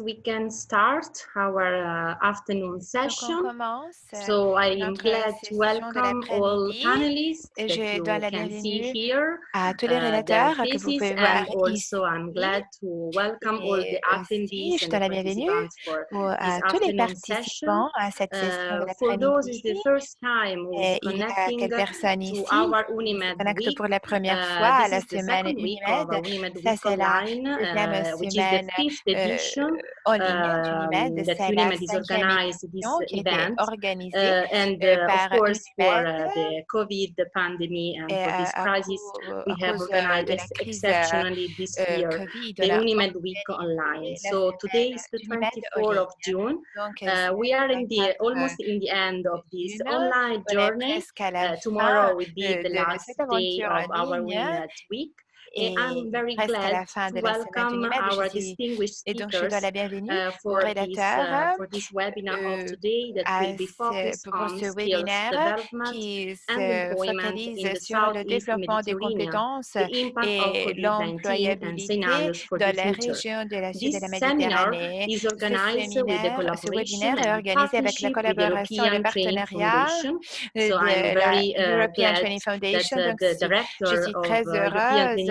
we can start our uh, afternoon session. Euh, so I'm glad to welcome all panelists that you can see here. À tous les que vous also I'm glad to welcome all the attendees tous les participants à cette session Et il a ici pour la première fois à la semaine UNIMED. Ça, c'est la on ligne c'est la cinquième édition organisée and par of course, for eh, the COVID, the pandemic, and for this crisis, we have organized exceptionally this year the Unimed Week online. So today is the 24th of June. Eh, we are in the almost in the end of this online journey. Eh, tomorrow will be the last day of our Unimed Week. Et, presque à la fin de la semaine et donc je dois la bienvenue au rédacteur euh, pour ce webinaire qui se focalise sur le développement des compétences et l'employabilité dans la région de la Sud de la Méditerranée. Ce, ce webinaire est organisé avec la collaboration et le partenariat de la European Training Foundation. Euh, donc, je suis très heureuse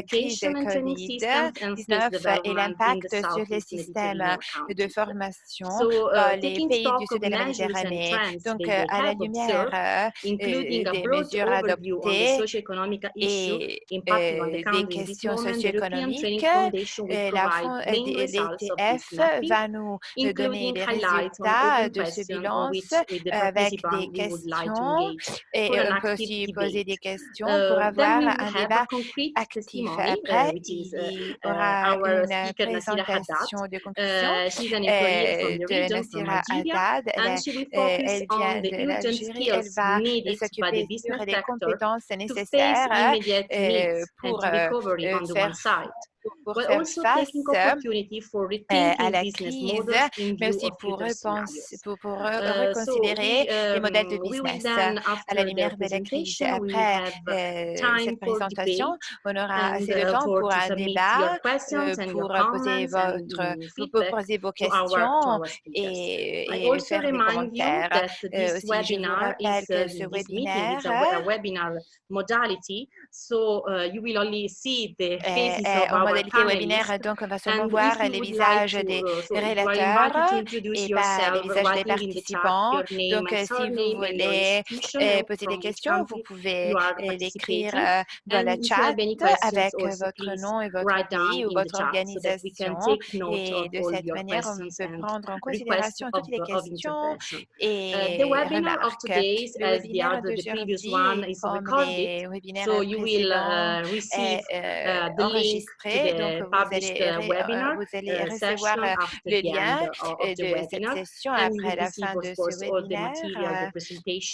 la crise de COVID-19 euh, et l'impact sur les systèmes euh, de formation dans les pays du sud de la Méditerranée. Donc, euh, à la lumière des mesures adoptées et des questions socio-économiques, la l'ETF va nous donner les résultats de ce bilan avec des questions et on peut aussi poser des questions pour avoir un débat actif après, il y aura une présentation de conclusion de Nasira Haddad. Elle euh, vient de l'Algérie. Elle va s'occuper des compétences nécessaires euh, pour euh, faire pour faire face euh, euh, à la crise, mais aussi pour, repense, pour, pour reconsidérer les modèles de business à la lumière de la crise. Après euh, cette présentation, on aura assez de temps pour un débat, euh, pour poser, votre, pour poser vos questions et, et faire des commentaires. Aussi, je vous rappelle que ce webinaire modality, so uh, you will only see the faces uh, modalité webinaire, donc on va seulement voir euh, les visages des relateurs et pas les visages des participants. Donc, euh, si vous voulez euh, poser des questions, vous pouvez l'écrire dans le chat avec votre nom et votre pays ou votre organisation. Et de cette manière, on peut prendre en considération toutes les questions et. Le webinaire d'aujourd'hui, comme les webinaires précédents, est enregistré donc, vous allez, euh, euh, recevoir euh, le lien de cette session après la fin de ce.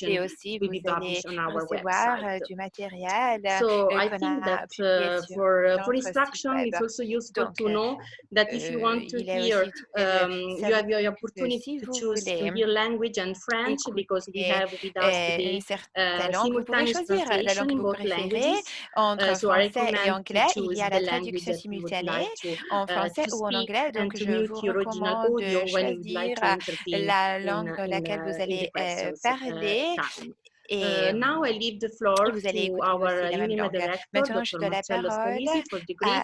Et aussi, vous allez recevoir du matériel So I think that uh, for uh, for instruction, it's also useful to know that if you want to hear, um, you have your opportunity to choose to language and French because we have with us eh, today uh, languages. Uh, Simultané en français ou en anglais. Donc, je vous recommande de choisir euh, la langue dans laquelle vous allez euh, parler euh, euh, euh, et uh, now vous allez our Maintenant, je donne la parole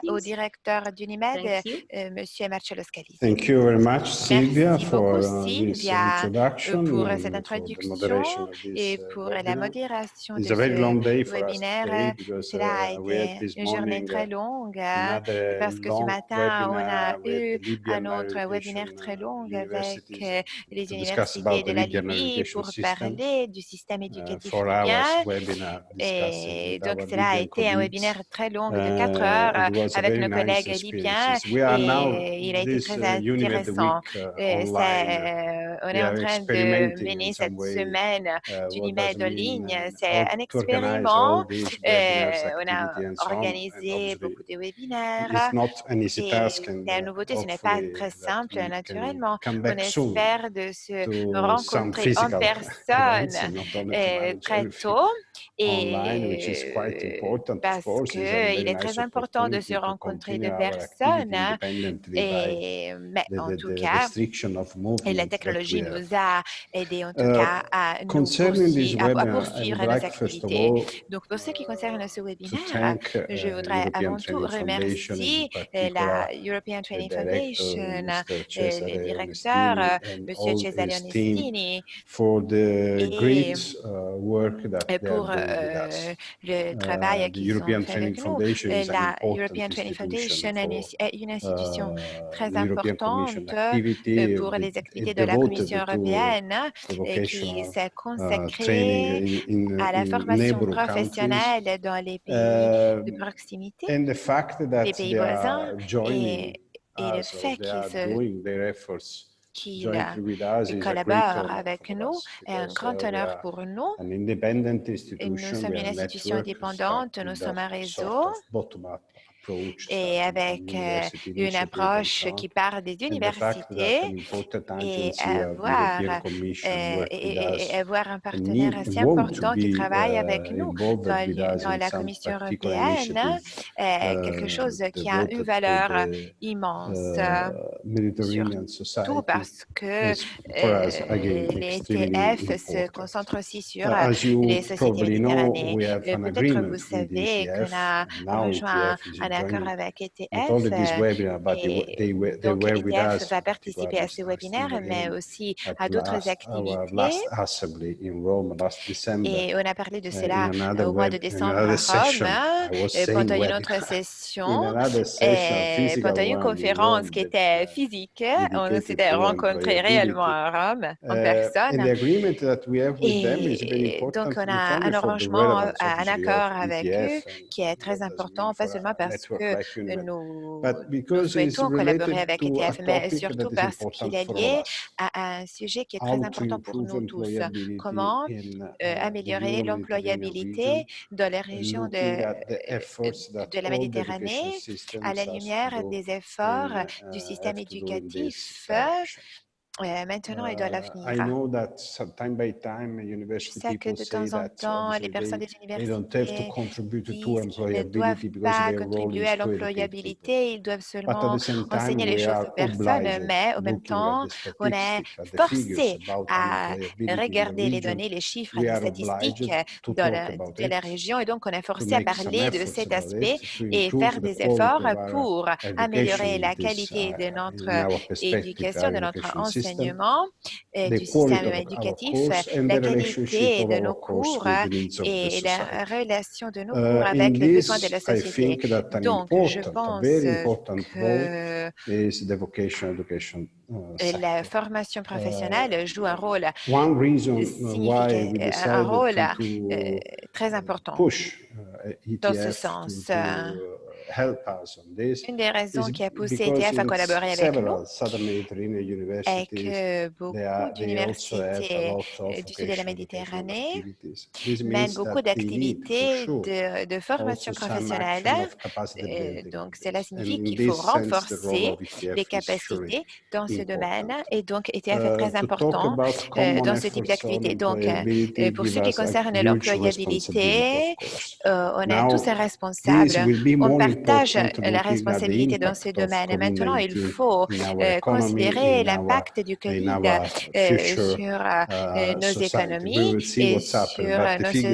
au directeur d'Unimed, euh, Monsieur Marcello Scalisi. Merci beaucoup, for, Sylvia, pour cette introduction et pour la modération de ce webinaire. Cela a été une journée très longue parce que ce matin, on a eu un autre webinaire très long avec les universités de la Libye pour parler du système éducatif et il a été this très uh, Unimed intéressant. Week uh, Et online. c'est- on we est en are train de mener cette semaine uh, d'Unimed does en ligne. C'est un expériment. Euh, on a on. Organisé beaucoup de webinaires. And la uh, nouveauté, ce n'est pas très simple, naturellement. On espère de se rencontrer en personne and euh, et important, of parce qu'il est très important de se rencontrer de personnes. Et, mais the, en tout cas, et la technologie nous a aidé en tout Uh, cas à, nous poursuivre, à, à poursuivre nos activités. Donc, pour ce qui concerne ce webinaire, uh, je voudrais avant tout remercier euh, la European Training Foundation, euh, le directeur, euh, all Cesare Onestini, et great uh, euh, pour euh, le travail the qu'ils ont European fait Training avec nous. Euh, La important European Training Foundation est une- institution uh, très the European Commission importante euh, pour les it activités de la Commission to européenne et qui s'est uh, consacrée à la formation professionnelle dans les pays de Um, proximité, and the fact les that pays voisins, et, et le fait qu'ils great collaborent honor avec nous us est un grand uh, honneur are pour nous. Et nous sommes une institution indépendante, nous sommes un réseau et avec euh, university une approche qui part des universités et avoir, euh, et, avoir un partenaire assez important qui travaille avec nous dans, la Commission européenne, euh, quelque chose qui a une valeur immense, surtout parce que euh, les TF se concentrent aussi sur euh, les sociétés méditerranéennes. Euh, Peut-être agreement vous savez qu'on a rejoint un accord joining avec ETF euh, webinar, but they, were- et they, were, they donc ETF va participer à ce webinaire, mais aussi à d'autres activités. Et on a parlé de uh, cela euh, another au mois de décembre à Rome, euh, pendant une autre session, et pendant une conférence qui était physique. On s'était rencontrés réellement à Rome en personne. the agreement that we have with them is very Et donc, on a un arrangement, un accord avec eux ETF qui est très important, pas seulement parce que nous, but nous souhaitons collaborer avec ETF, mais surtout parce qu'il est lié à un sujet qui est très important pour nous tous. Comment euh, uh, améliorer l'employabilité dans les uh, régions de, euh, de la Méditerranée à la lumière des efforts and du uh, système éducatif. Euh, maintenant et dans Uh, I l'avenir. know that some time by time Je sais que de temps en that temps, les personnes des universités ne doivent pas contribuer à l'employabilité, ils doivent seulement enseigner les choses aux personnes, mais au même temps, on est forcé à regarder les données, les chiffres, les statistiques talk la, de la région et donc on est forcé à parler de cet aspect et faire des efforts pour améliorer la qualité de uh, notre éducation, de notre enseignement, euh, du système éducatif, and la qualité de nos cours the et la relation de nos Uh, cours avec les besoins de la société. Donc, je important, pense important que uh, la formation professionnelle joue un rôle we un rôle euh, très important. push uh, Dans ce sens, euh, Une des raisons is qui a poussé ETF à collaborer avec nous est que beaucoup d'universités euh, du sud de la Méditerranée mènent beaucoup d'activités de, de formation professionnelle. Euh, donc, on cela signifie qu'il faut renforcer ETF les capacités dans ce domaine et donc ETF est Uh, très important euh, dans ce type d'activité. Donc, euh, euh, pour ce qui concerne l'employabilité, euh, on est tous responsables. On partage important la responsabilité dans impact ce of domaine. Et maintenant, il COVID-19 faut euh, considérer l'impact du Covid euh, sur euh, nos économies et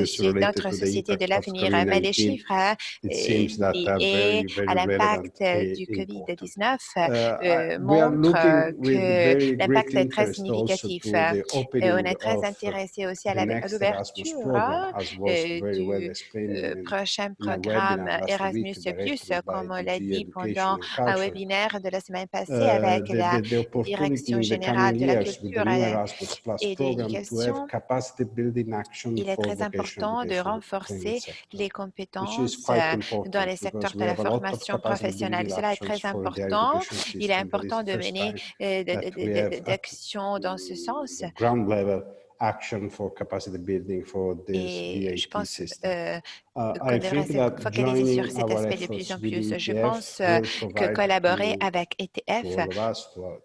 sur notre société de l'avenir. Mais les COVID-19, chiffres euh, euh, liés very à l'impact du important. COVID-19 Uh, I- euh, we are montrent euh, que l'impact est très significatif. Et on est très intéressé aussi à l'ouverture hein, euh, du euh, prochain programme Erasmus+, plus, by comme on l'a dit pendant un webinaire de la semaine passée Uh, avec the, la Direction générale de la culture new et, de l'éducation. Il est très important de renforcer les compétences euh, dans les secteurs de la formation professionnelle. Cela est très important. Il est important de mener euh, d'actions dans ce sens. action for capacity building for this Et je pense euh, Uh, think se that focaliser sur cet aspect de plus en plus. Je pense euh, que collaborer avec ETF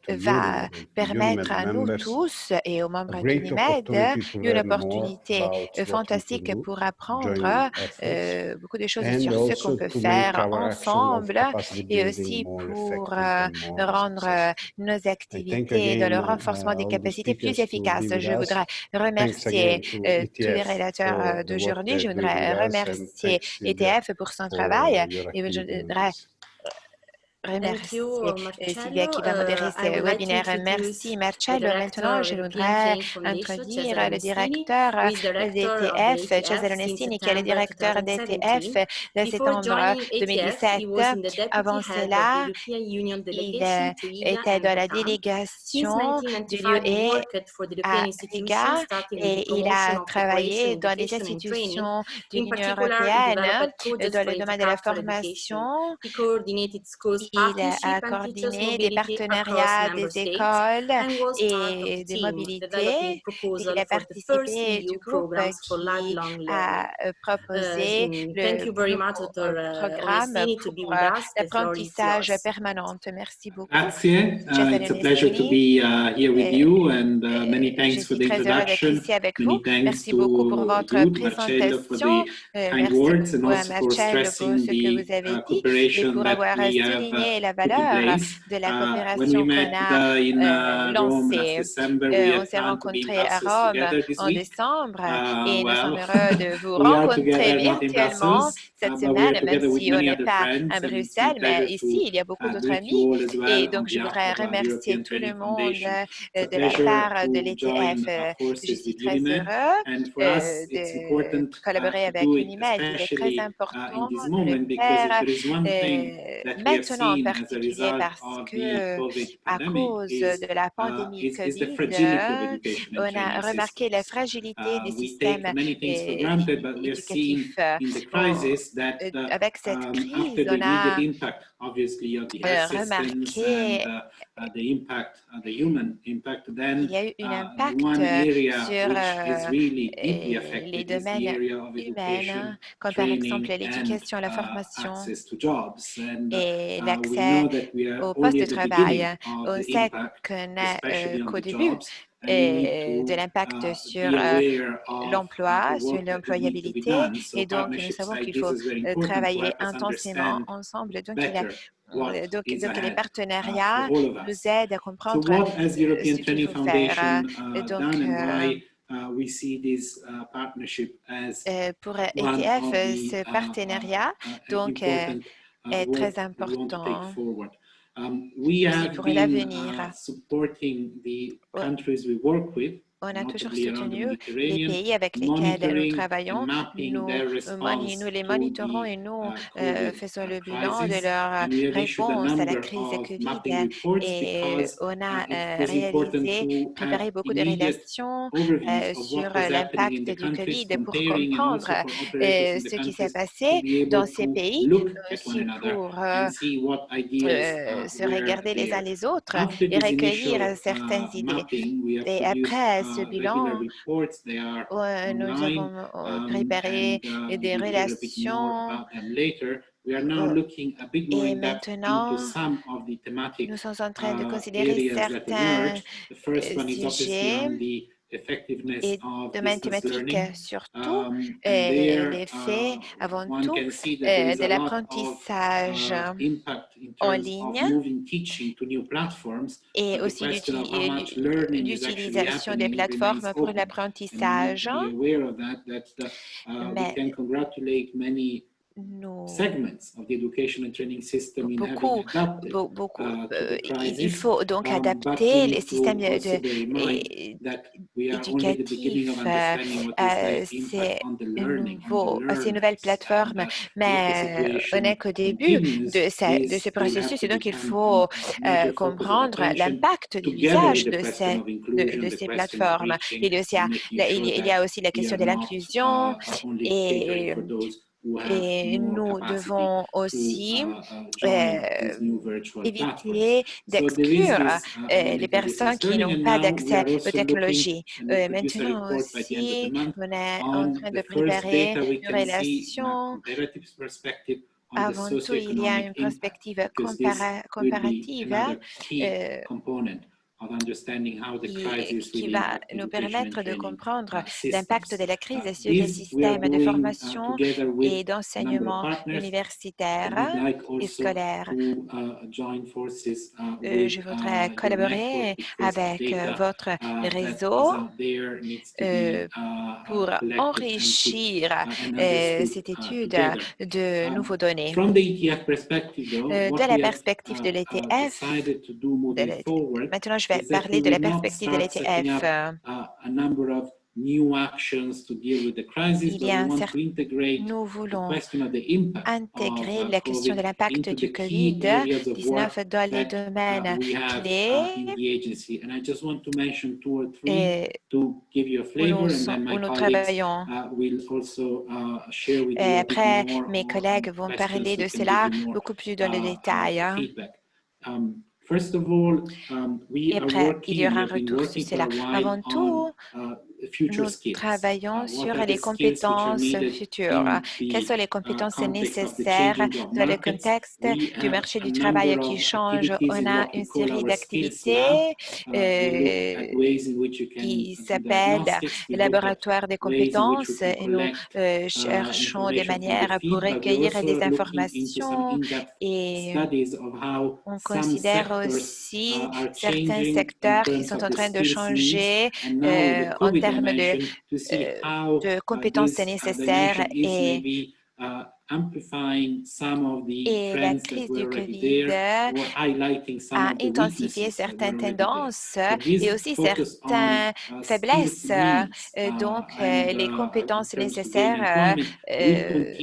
va permettre à nous tous et aux membres d'UNIMED une opportunité euh, fantastique pour apprendre euh, beaucoup de choses sur ce qu'on peut faire ensemble et aussi pour euh, rendre euh, nos activités dans le uh, renforcement des capacités plus efficaces. Je voudrais remercier euh, tous les euh, the work d'aujourd'hui. Je voudrais remercier Silvia ETF pour son travail et je activity remercier you, euh, qui va modérer Uh, I ce webinaire. Merci Marcello. Maintenant, je voudrais introduire le directeur d'ETF, Cesare Onestini, qui est le directeur d'ETF 2017. de septembre joining ATF, 2017. he was in the deputy Avant cela, il euh, était dans la délégation du 1995, he lieu worked for the à Riga et il a travaillé dans les institutions de l'Union européenne euh, dans le domaine de la formation. Il a coordonné des partenariats des écoles et des mobilités. Il a participé du groupe qui a euh, proposé Uh, thank le you very much, nouveau Dr. euh, uh, programme pour euh, l'apprentissage permanent. Merci beaucoup. Grazie. Uh, it's a pleasure to be uh, here with Euh, you and uh, many Euh, thanks for the introduction. ici avec Many vous. thanks Merci beaucoup pour to votre you, Marcello, for présentation. the Euh, kind Merci words and beaucoup à also for stressing ce que the vous avez uh, cooperation that we have uh, la valeur de la Uh, coopération qu'on a uh, euh, uh, lancée. Euh, on s'est rencontrés à Rome en décembre et nous sommes heureux de vous rencontrer virtuellement cette semaine, même si on n'est pas à Bruxelles, mais ici, il y a beaucoup d'autres amis. Et on donc, je voudrais remercier tout le monde euh, de la part de l'ETF. Je suis très heureux de collaborer avec UNIMED. Il est très important de le faire maintenant en seen as a particulier result parce que à cause de la pandémie COVID, euh, on a remarqué la fragilité des we systèmes take many things for euh, granted, but we have seen éducatifs. euh, in the on- crisis that euh, uh, avec cette um, crise, on a obviously, of the euh, health systems and uh, uh, the impact, uh, the human impact, then y a eu un uh, one euh, area sur which is euh, really deeply euh, affected les is the domaines area of humaines, education, comme par exemple l'éducation, la formation access to jobs. And et we l'accès know that we are au only poste de travail. beginning On sait qu'on euh, on qu'au début euh, de l'impact sur euh, uh, l'emploi, sur l'employabilité. Et donc, nous savons qu'il faut euh, travailler intensément ensemble. Donc, il a, euh, donc, donc les uh, partenariats nous us. aident à comprendre ce qu'il faut faire. Foundation uh, Donc, done and euh, why we see this partnership as euh, pour ETF, ce uh, partenariat donc, est très important. Um, we have been uh, supporting the countries we work with, On a toujours soutenu les pays avec lesquels nous travaillons. Nous, euh, nous les to monitorons et nous uh, euh, faisons uh, le bilan de leur réponse à la crise of Covid et because on a uh, euh, réalisé, préparé beaucoup de euh, of sur l'impact du Covid pour comprendre euh, ce qui s'est passé dans ces pays, aussi pour euh, euh, uh, se regarder les uns les autres et recueillir initial certaines uh, idées. Et après uh, ce regular bilan, nous avons euh, um, préparé and uh, des relations about them later. We are now looking a bit more et in depth into maintenant, some of the thematic nous sommes en train de uh, considérer certains emerge. The first one is obviously sujets on the effectiveness et distance thématiques learning. surtout Um, et l'effet uh, avant one tout euh, de l'apprentissage uh, in en ligne et aussi l'utilisation des plateformes pour l'apprentissage. uh, Mais can congratulate many nous, segments of the education and training system in having beaucoup, adapted beaucoup, uh, euh, il- faut donc Um, adapter les systèmes éducatifs, euh, what euh, à ces nouvelles plateformes, mais on n'est qu'au début de, ce- de processus et donc il faut comprendre l'impact de ces, de, ces plateformes. Il y a aussi, la- il y- a aussi la question de l'inclusion uh, et, et nous devons aussi uh, uh, platforms. éviter d'exclure uh, euh, les personnes qui n'ont pas d'accès aux technologies. Euh, maintenant aussi, on est en train de préparer une relation. Avant tout, il y a une perspective compara- comparative euh, qui, va nous permettre de comprendre uh, l'impact de la Uh, crise sur les systèmes de uh, formation et d'enseignement universitaire et scolaire. uh, uh, Euh, je uh, voudrais collaborer avec euh, votre uh, réseau euh, uh, uh, pour enrichir uh, cette uh, étude de Um, nouveaux données. De la perspective de uh, uh, l'ETF, maintenant je vais parler de la perspective de l'ETF. uh, Il y a un certain- Nous voulons intégrer uh, la question de l'impact du the key areas of work COVID-19 dans les uh, domaines uh, clés et où nous, colleagues travaillons. uh, uh, Et après, mes collègues vont parler de cela beaucoup plus dans le uh, uh, détail. Um, First of all, um, we Et are après, il y aura un retour sur cela. Avant tout, uh, nous travaillons Uh, sur les compétences futures? Quelles the, sont les uh, compétences nécessaires dans le contexte du marché du travail qui change? On a une série d'activités Uh, euh, qui at laboratoire des compétences et nous euh, uh, cherchons des from the manières pour recueillir des informations et on considère aussi uh, certains secteurs qui sont en train de changer euh, en COVID termes de, euh, de uh, compétences uh, nécessaires et Et la crise du Covid a intensifié certaines tendances et aussi certaines uh, faiblesses. Euh, uh, Donc, euh, les uh, compétences nécessaires euh,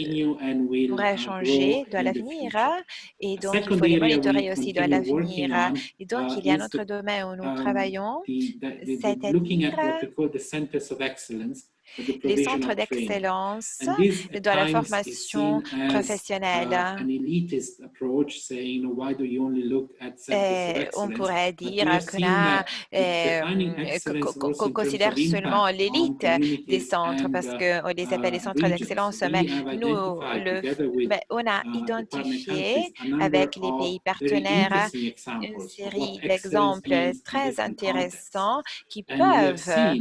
pourraient changer dans l'avenir et donc il faut les monitorer aussi dans l'avenir. Et donc, il y a un autre domaine où nous um, travaillons, c'est-à-dire les centres d'excellence dans la formation professionnelle. uh, of Euh, on pourrait dire qu'on that euh, terms considère seulement l'élite des centres parce uh, qu'on les appelle les uh, centres d'excellence, mais nous, le, mais on a uh, identifié avec les pays partenaires une série d'exemples très intéressants qui peuvent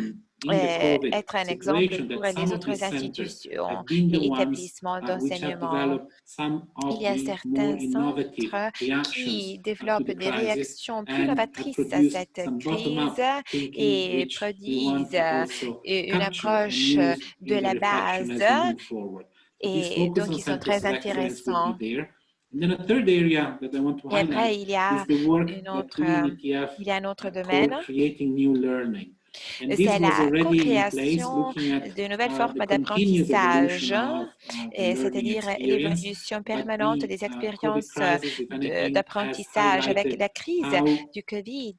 euh, être un exemple pour les autres institutions et établissements uh, d'enseignement. Il y a certains centres qui développent des réactions plus novatrices à cette crise et produisent euh, une approche use de la base et donc on ils sont très intéressants. be there. And then a third area that I want to Et après, il y a une autre, euh, il y a un autre domaine, c'est la co-création de nouvelles uh, formes d'apprentissage, uh, c'est-à-dire l'évolution permanente des uh, expériences d'apprentissage. Avec la crise du Covid,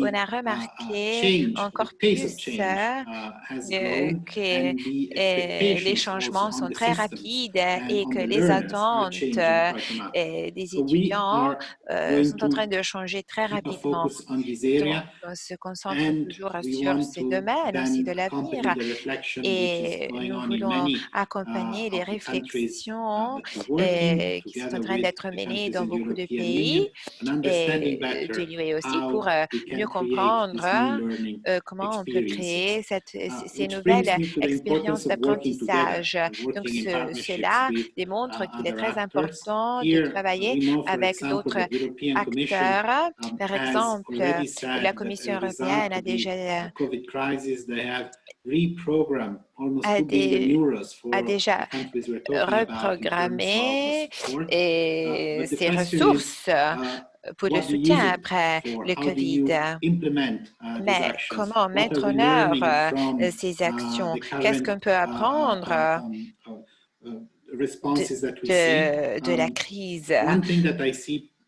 on a remarqué encore plus euh, uh, euh, que les changements sont très rapides et que les attentes euh, des étudiants euh, sont en train de changer très rapidement. on Donc, se concentre toujours sur ces domaines aussi de l'avenir et nous voulons many accompagner uh, les uh, réflexions working euh, qui sont en train d'être menées dans beaucoup de pays et de l'UE aussi pour euh, mieux comprendre learning euh, comment on peut créer cette, Uh, ces- nouvelles expériences d'apprentissage. Donc, ce- cela démontre uh, qu'il est très important de uh, travailler avec d'autres acteurs. um, Par exemple, la Commission européenne a déjà uh, post-COVID crisis, they have reprogrammed almost a 2 billion dé- euros for a the déjà countries we're talking about in terms reprogrammé et ses is, ressources Uh, pour le soutien après le Covid. uh, Mais comment mettre en œuvre from, ces uh, actions? the Qu'est-ce qu'on peut uh, uh, apprendre uh, um, uh, uh, de la Um, crise?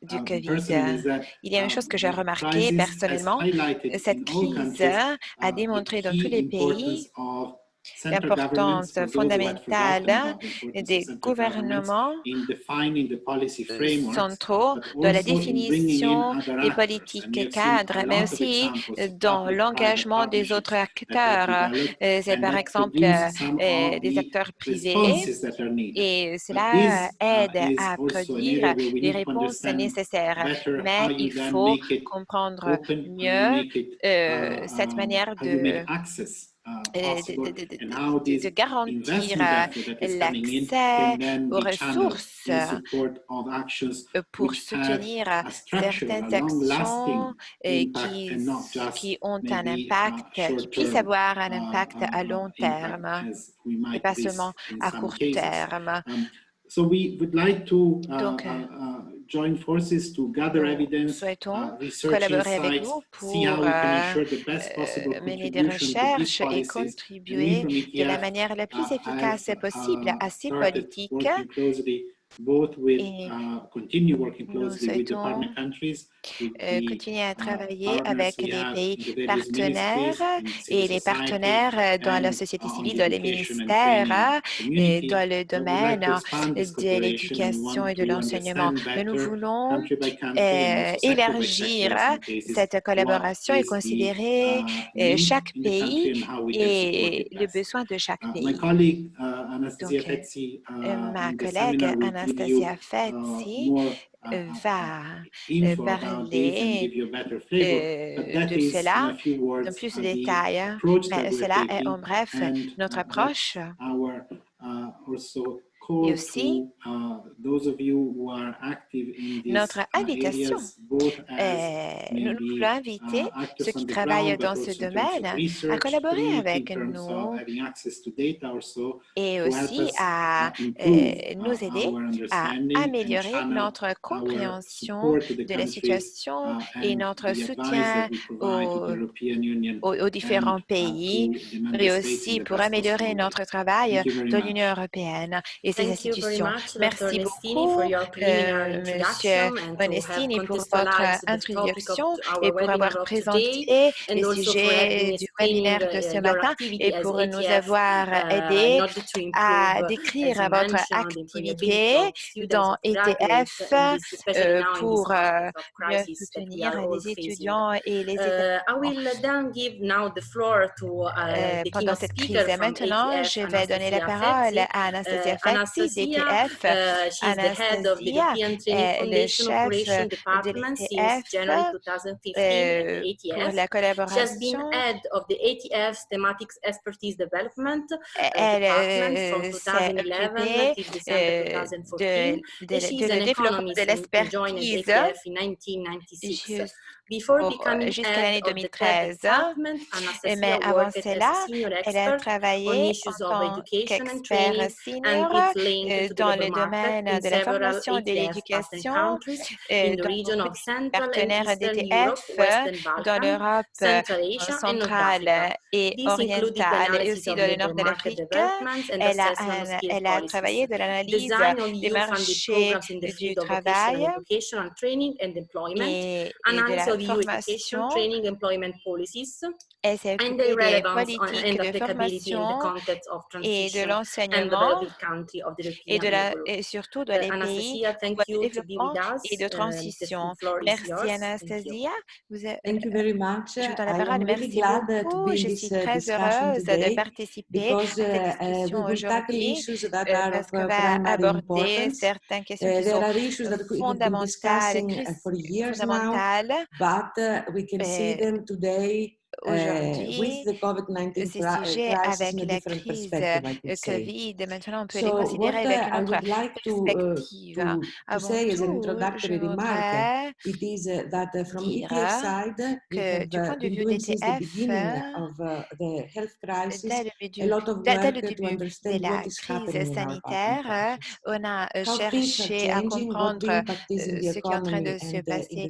Du Covid? Il y a une um, chose que j'ai the remarqué crisis has personnellement. Cette crise a démontré dans tous les pays l'importance fondamentale des gouvernements centraux but dans la définition des politiques cadres, mais aussi examples dans l'engagement des autres acteurs. Euh, C'est par exemple euh, des acteurs privés et cela uh, aide à produire les réponses nécessaires. Mais il faut comprendre mieux euh, uh, cette manière de, uh, euh, possible de, garantir euh, l'accès aux ressources euh, pour soutenir certaines actions euh, qui, qui ont un impact, qui puissent avoir un uh, impact à uh, long terme et pas seulement à court terme. Um, so we would like to uh, Donc, uh, uh, join forces to gather nous evidence, souhaitons uh, collaborer avec vous see how pour we can euh, ensure the best possible euh, mener des recherches et contribuer de la manière la plus uh, efficace have, possible uh, à ces politiques. Et uh, continue working nous closely with the souhaitons, euh, the, continuer à uh, travailler partners avec les pays partenaires et les partenaires euh, dans la société civile, dans les ministères, et community. dans le domaine this de l'éducation et de l'enseignement. nous voulons euh, élargir cette collaboration et considérer uh, chaque pays et le besoin de chaque Uh, pays. uh, Donc, Ma collègue Anastasia uh, Uh, euh, uh, va info about this and parler give you a better flavor. euh, that de cela dans plus uh, de détails. Mais we're cela est en bref notre uh, approche. Uh, Et aussi, uh, notre uh, invitation nous, voulons inviter uh, ceux qui travaillent dans ce domaine à collaborer avec nous et aussi us à uh, euh, improve nous uh, aider à améliorer notre compréhension de la situation uh, et notre soutien aux, différents uh, pays, mais aussi pour améliorer notre travail dans l'Union européenne. Et institutions. Merci beaucoup, preliminary euh, Monsieur introduction and to have Onestini, pour votre introduction et pour avoir présenté les sujets du webinaire de uh, ce your matin et pour nous ATF avoir uh, aidé à uh, décrire votre activité dans ETF especially euh, pour euh, soutenir les étudiants et les Uh, uh, Euh, pendant cette crise. Maintenant, ATF, je vais donner la parole à Anastasia Uh, Anastasia, d'ETF. uh, she's the head of the European Training est le Foundation chef Operation de Department since l'ETF January 2015 at euh, the pour ATF. la She has been collaboration. head of the ATF's Thematic Expertise Development uh, Elle Department from euh, s'est 2011 occupée till December euh, 2014. de, de, And she's de an le développement de economist and joined l'expertise ATF in 1996. jus- Before au- becoming jusqu'à l'année of the 2013. TED department, Mais avant cela, elle a travaillé en tant qu'expert senior euh, dans le domaine in de la formation et de l'éducation euh, dans and partenaires Western dans l'Europe euh, centrale et orientale et aussi dans le nord de l'Afrique. Elle a, elle a travaillé de l'analyse des marchés du travail et, et de la of EU education, training, employment policies, Occupée their des politiques and de applicability in the formation context of et de l'enseignement et, de la, et surtout dans Uh, les pays de développement et de the transition. Merci yours. Thank you. Anastasia. Vous êtes- Thank you very much. je vous donne la parole. Merci glad uh, to beaucoup. Je suis uh, très discussion heureuse de participer à uh, cette uh, discussion will tackle aujourd'hui euh, parce qu'on uh, va aborder certaines questions Uh, qui there sont fondamentales, uh, fondamentales but uh, we can see euh, them today aujourd'hui with the COVID-19 ces sujets avec la crise euh. Covid. Maintenant, on peut les considérer uh, avec une autre would like to, uh, perspective. Avant tout, je introductory remark, voudrais it is uh, that uh, from dire que du uh, point de been vue d'ETF, beginning of uh, the health crisis dès le, début, de la crise sanitaire, euh, on a euh, cherché à comprendre euh, ce qui est en train de se uh, passer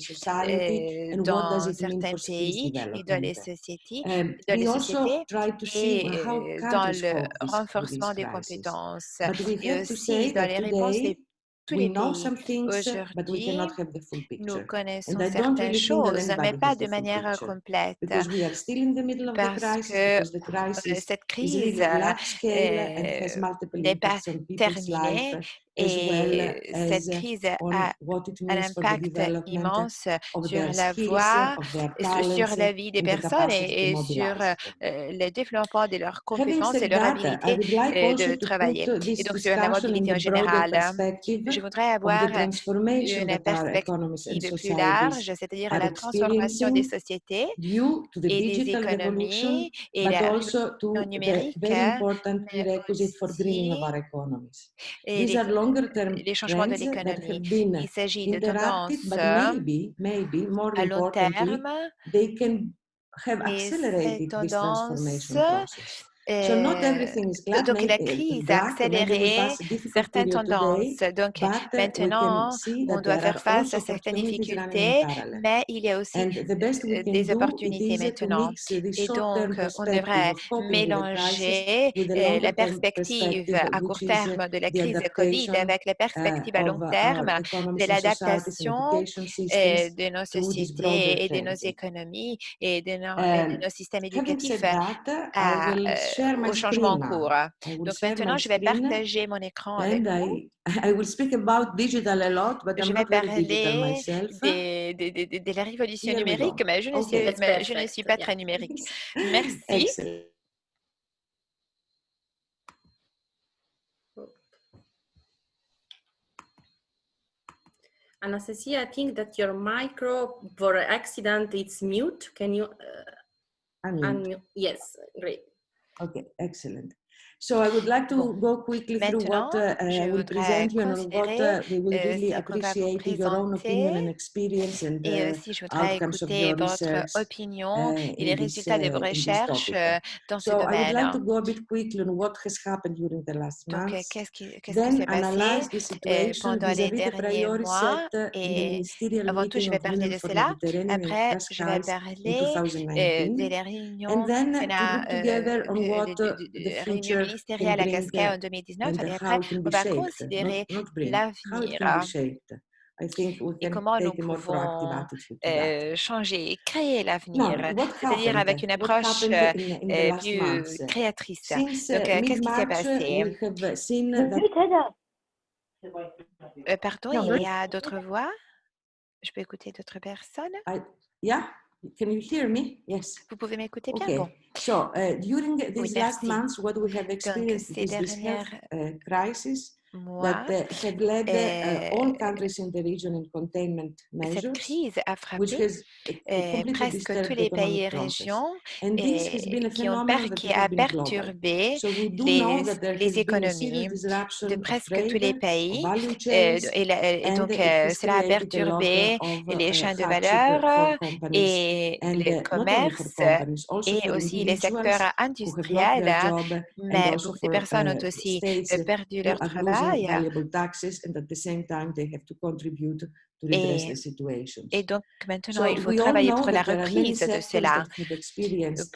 euh, dans certains pays et dans les development? sociétés, Dans we les also sociétés try to see et how euh, dans le renforcement des compétences et aussi dans les réponses des tous les pays. Aujourd'hui, cannot have the full nous picture. connaissons certaines choses, mais pas de manière picture complète, parce que euh, cette is crise euh, n'est pas terminée well et cette crise a un impact immense sur la voie, sur la vie des personnes et, sur euh, euh, le développement de leurs compétences et leur habilité euh, de travailler. Et donc sur la mobilité en général, je voudrais avoir une perspective plus large, c'est-à-dire la transformation des sociétés et des économies et la numérique, et les, changements de l'économie. been Il s'agit de tendances à long terme they can have et ces tendances euh, everything is glad, donc la uh, crise a accéléré certaines tendances. Donc uh, maintenant, on doit faire face à certaines difficultés, mais il y a aussi euh, des opportunités uh, maintenant. uh, Et donc, on devrait mélanger euh, la perspective à court uh, terme de la the crise Covid adaptation avec la uh, perspective à long uh, our terme de l'adaptation de nos sociétés et de nos économies et de nos, de Um, nos systèmes éducatifs à, au changement en cours. will Donc maintenant, je vais partager mon écran avec vous. I, I will speak about digital a lot, but Je I'm vais not very digital parler myself. des, des- des- des- de la révolution numérique, mais je ne, Okay. suis, mais je ne suis pas très numérique. Merci. Excellent. Anastasia, I think that your micro for accident it's mute. Can you uh, Unmute. unmute? Yes, great. Okay, excellent. So I would like to go quickly through what uh, I je will voudrais present you and what uh, we will euh, really appreciate your own opinion and experience and et uh, aussi je voudrais outcomes of écouter your votre research opinion uh, et les this, résultats de vos uh, recherches euh, dans ce So I would domaine. like to go a bit quickly on what has happened during the last Donc, euh, qu'est-ce qui, s'est passé euh, pendant les derniers mois uh, et avant tout, je vais parler de cela. Après, je vais Cascais in parler euh, 2019. de la réunion And ministérielle à Cascais en 2019. and Et après, on va considérer l'avenir et can comment nous pouvons euh, changer et créer l'avenir, c'est-à-dire avec une approche euh, euh, plus créatrice. Donc, uh, euh, qu'est-ce qui s'est passé? we have seen that Pardon, il y a d'autres voix? Je peux écouter d'autres personnes? Yeah, can you hear me? Yes. Vous pouvez m'écouter bien? Okay. Bon. So uh, during these last merci. months, what we have experienced is this health uh, crisis? Mois, that have led all countries in the region in containment cette crise a which frappé presque tous les pays et economic process. régions And this has been et a qui, ont per- qui a perturbé So les, les économies de presque tous les pays. et, et donc, euh, cela a perturbé les uh, chaînes de valeur et and le not only for commerce companies, also et aussi les secteurs industriels. Mais ces for personnes ont uh, aussi euh, perdu leur are valuable taxes and at the same time they have to contribute to redress Et, the situations. et donc maintenant, So il faut travailler pour la reprise de cela. uh,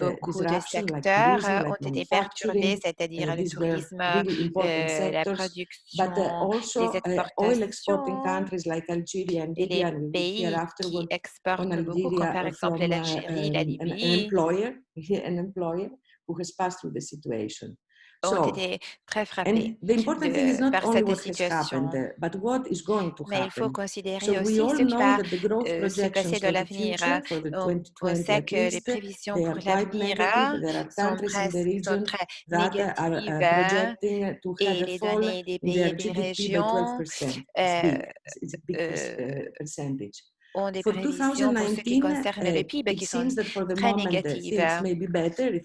Beaucoup de secteurs euh, like ont été perturbés, manufacturing. c'est-à-dire Uh, le tourisme, really euh, la but uh, production, also les uh, oil exporting exportations countries like Algeria and et les pays qui exportent beaucoup, comme par uh, exemple uh, l'Algérie, la um, an, an Libye, employer, an employer who has passed through the situation. Ont été très frappés and the important thing is de, par cette situation. uh, but what is going to Mais il faut considérer aussi all ce qui va that the growth euh, se passer dans for the l'avenir. On, on 2020 sait que les prévisions pour l'avenir are sont, sont très uh, négatives to et les données des pays et des régions 12%. It's euh, euh, uh, percentage. Ont des prévisions pour ce qui 2019, concerne le PIB qui sont très négatives. well,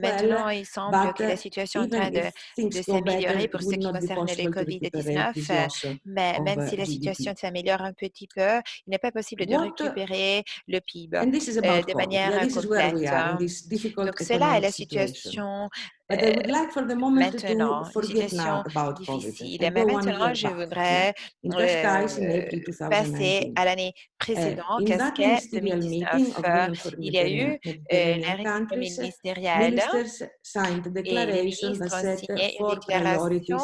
Maintenant, il semble que la uh, situation est en train de, s'améliorer pour ce qui concerne le possible to recuperate this COVID-19. loss Mais même uh, si la situation s'améliore un petit peu, il n'est pas possible de uh, récupérer le PIB And this is euh, de manière complète. we are in this difficult Donc, cela est la situation. But I would euh, like for the moment to maintenant, now situation difficile. one maintenant, je voudrais euh, passer 2019. à l'année Uh, précédente, that Casquet ministerial 2019. meeting of Euh, Il y a eu euh, la réunion ministérielle et les ministres ont signé une déclaration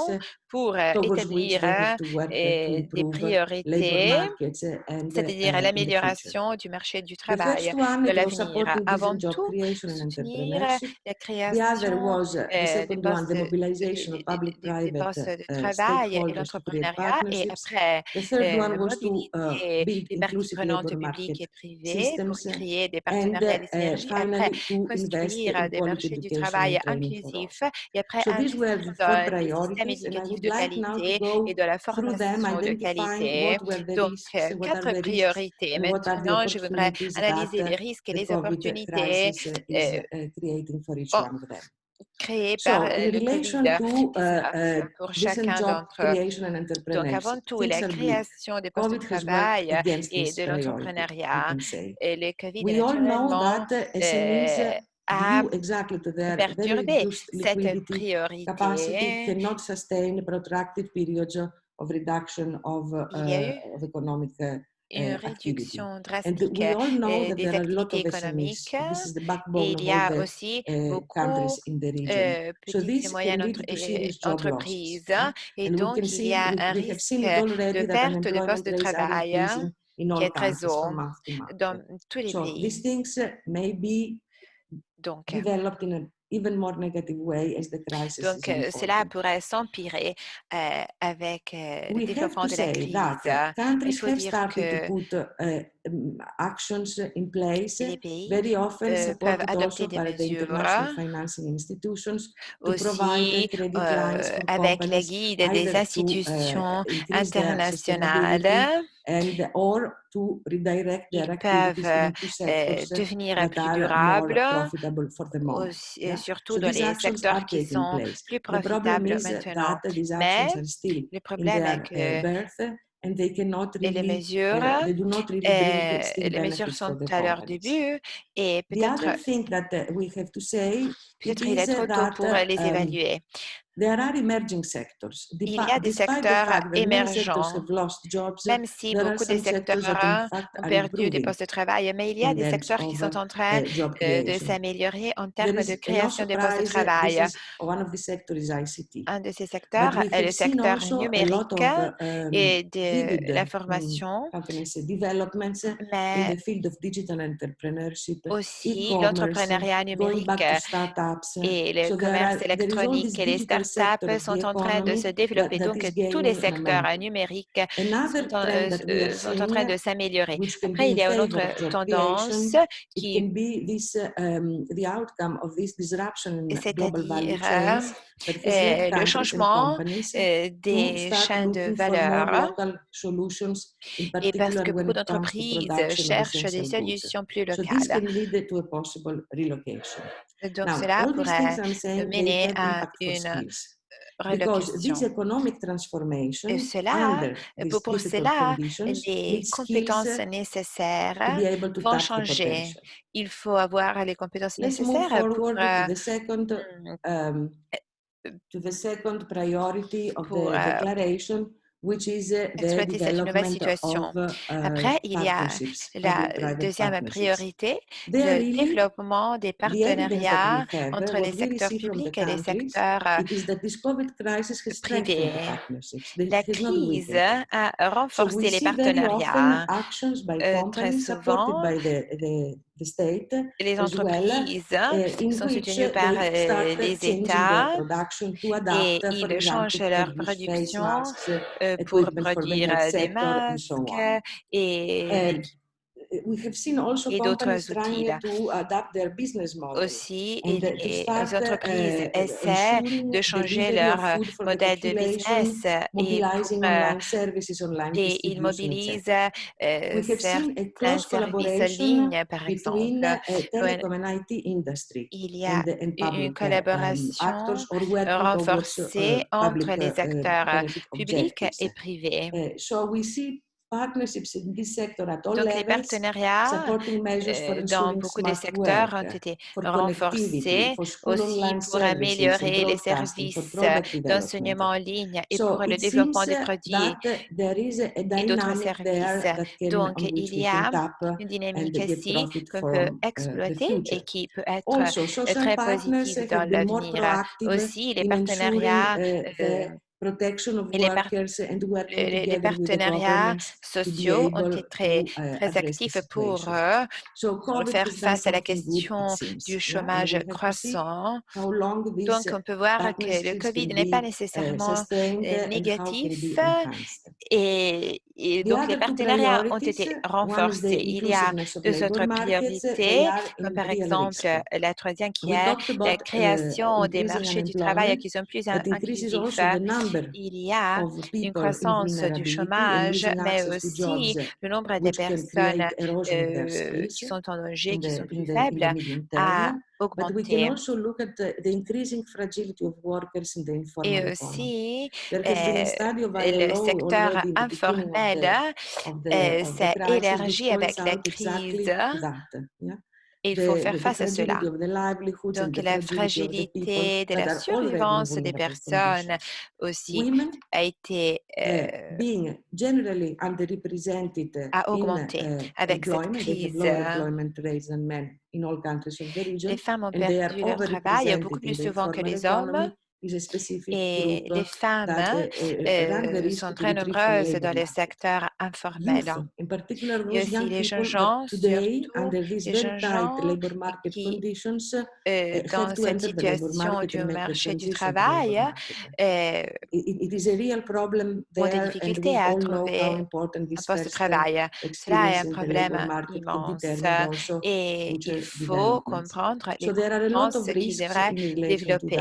pour euh, towards which établir euh, to uh, to euh, des priorités, uh, and c'est-à-dire uh, l'amélioration du marché du travail de l'avenir. Avant tout, soutenir la création uh, the euh, des second one, the de, mobilization des- of des- des- des public-private et l'entrepreneuriat. Et après, third euh, uh, build les parties prenantes publiques et privées pour créer des and partenariats et des uh, synergies. Après, construire des marchés du travail inclusifs et après investir dans des I éducatifs would de qualité et de la formation de qualité. Donc, euh, quatre priorités. Maintenant, je voudrais analyser les risques et les opportunités créées par So, euh, le relation to uh, COVID-19 uh, pour chacun d'entre eux. creation and Donc, avant tout, la création des postes de travail et de l'entrepreneuriat. Et le COVID, We all know naturellement, that SMEs euh, exactly to their very perturbé reduced cette liquidity capacity priorité. cannot sustain protracted periods of reduction of, uh, of economic uh, une activity. réduction drastique euh, that des activités économiques et il y a aussi uh, beaucoup region. euh, petites et moyennes entre- entreprises huh? et donc il y a un risque de perte de postes de travail qui est très haut dans tous les pays. Donc, even more negative way as the crisis donc is cela pourrait s'empirer euh, avec euh, le développement de la crise. Il faut dire que to put uh, um, actions in place, les pays very often euh, peuvent supported adopter also des by the international mesures financing institutions to provide aussi credit euh, avec la companies guide either des uh, institutions internationales. Sustainability and or to redirect their Ils activities peuvent into euh, sectors devenir plus durables, aussi- surtout dans les secteurs qui sont plus profitables maintenant. Mais le problème est que birth and they cannot et les mesures, they do not really bring still les mesures sont the à leur début et peut-être uh, we have to say, it peut-être il est trop tôt pour les um, évaluer. There are emerging sectors. Il y a des secteurs émergents, même si beaucoup des secteurs ont perdu des postes de travail, mais il y a des secteurs qui sont en train euh, de s'améliorer en termes de création des postes de travail. Un de ces secteurs est le secteur numérique um, et de mm, l'information, in mais aussi l'entrepreneuriat numérique et le commerce électronique et les startups of the sont en train de se développer. Donc, tous les secteurs numériques sont en, euh, euh, sont train de s'améliorer. Après, il y a une autre tendance qui, this, uh, um, c'est-à-dire euh, le changement euh, des chaînes de valeur et parce que beaucoup d'entreprises cherchent des solutions plus locales. Donc, cela pourrait mener à une. Because this relocation. economic Et transformation cela, under pour, these pour cela, les compétences nécessaires vont changer. Il faut avoir les compétences Let's nécessaires pour, forward euh, to the second um, to the second priority of pour the euh, declaration, uh, exploiter cette nouvelle situation. uh, Après, il y a la deuxième priorité, le développement des partenariats entre les secteurs publics et les secteurs euh, privés. La crise a renforcé les partenariats. Euh, très souvent, the, state les well, entreprises uh, in sont soutenues par euh, les États et ils changent leur production uh, euh, pour produire euh, des masques et And l'équi- we have seen also et d'autres outils. trying to adapt their business model. Aussi, et- uh, les start, entreprises uh, essaient de changer leur modèle de business et, euh, online et ils mobilisent euh, certains services en ligne, par exemple. uh, industry Il y a une uh, um, collaboration uh, renforcée entre uh, les uh, acteurs euh, publics et privés. Uh, Donc, les partenariats euh, dans beaucoup des secteurs ont été for renforcés aussi pour améliorer les services d'enseignement en ligne et pour le développement des uh, produits uh, et d'autres services. Donc, il y a uh, une dynamique ici qu'on peut uh, exploiter et qui peut être euh, très positive dans l'avenir. Aussi, les in ensuring partenariats uh, euh, et les par- partenariats sociaux ont été très, uh, très the actifs pour euh, pour faire face à la question du chômage croissant. Donc, uh, on peut voir que le COVID n'est pas uh, nécessairement euh, uh, négatif et, et donc les partenariats ont été renforcés. Il y a deux autres priorités, comme par exemple risk. la troisième qui est la uh, création des marchés du travail qui sont plus inclusifs. Il y a une croissance du chômage, mais aussi le nombre des personnes euh, qui sont en danger, qui sont plus faibles, a augmenté. also look at the, the increasing fragility of workers in the informal Et aussi, euh, le secteur informel the s'est élargi avec la crise? Et il faut faire face à cela. Donc, la fragilité de la survivance des personnes aussi a été uh, euh, uh, a augmenté uh, avec cette crise. lower employment rates than men in all countries of the region, Les femmes ont perdu leur travail beaucoup plus souvent que les hommes et les femmes uh, uh, run the euh, risk sont très nombreuses dans les market. secteurs informels. Et aussi les gens, surtout under these les gens qui, euh, dans cette situation du marché du travail, labor market. euh, It, it is a real problem ont des there, and difficultés à trouver un poste de travail. Cela est un problème immense et il faut comprendre les compétences qu'ils devraient développer.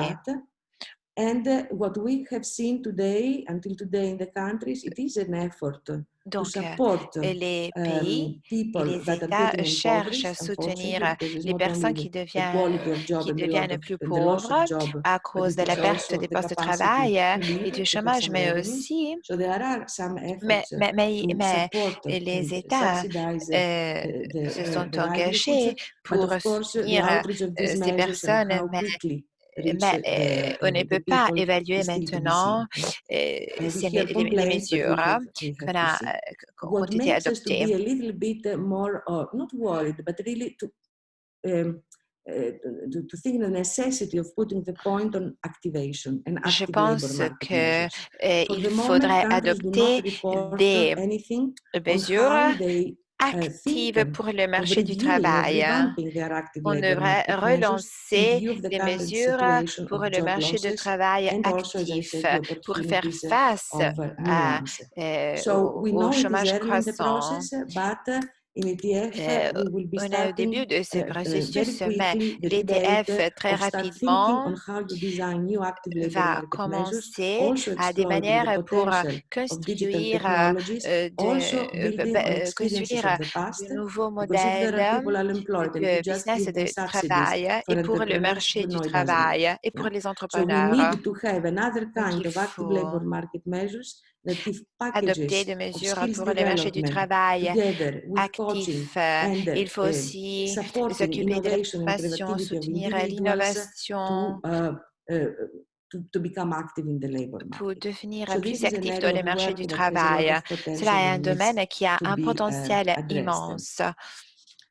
And uh, what we have seen today, until today in the countries, it is an effort to Donc, euh, support les um, pays et people les États cherchent à soutenir les personnes qui deviennent, qui deviennent of, plus pauvres à cause de la perte des postes de travail to et du chômage, mais aussi, So there are some mais, uh, mais, mais, les États uh, euh, the, se uh, sont engagés pour soutenir euh, ces personnes, mais mais the, euh, on ne peut pas évaluer maintenant hear les, les mesures qu'on a, euh, qui ont été adoptées. Je pense market que measures. For il the moment, faudrait adopter des mesures how they uh, think actives pour le marché du travail. active On devrait relancer des mesures situation pour le marché de losses travail I actif pour faire face à, euh, au, chômage croissant. Uh, Euh, uh, on est au début de ce uh, uh, very processus, mais debate très rapidement va commencer à des manières pour construire, euh, euh, de, building ba- on euh, experiences construire de nouveaux modèles de business de travail et pour le marché du travail et pour les entrepreneurs. Donc, il faut adopter des mesures pour le marché du travail actif. Euh, Il faut uh, aussi s'occuper de soutenir l'innovation to, uh, uh, labor pour devenir plus actif dans le marché du travail. Cela est un domaine qui a un uh, potentiel immense.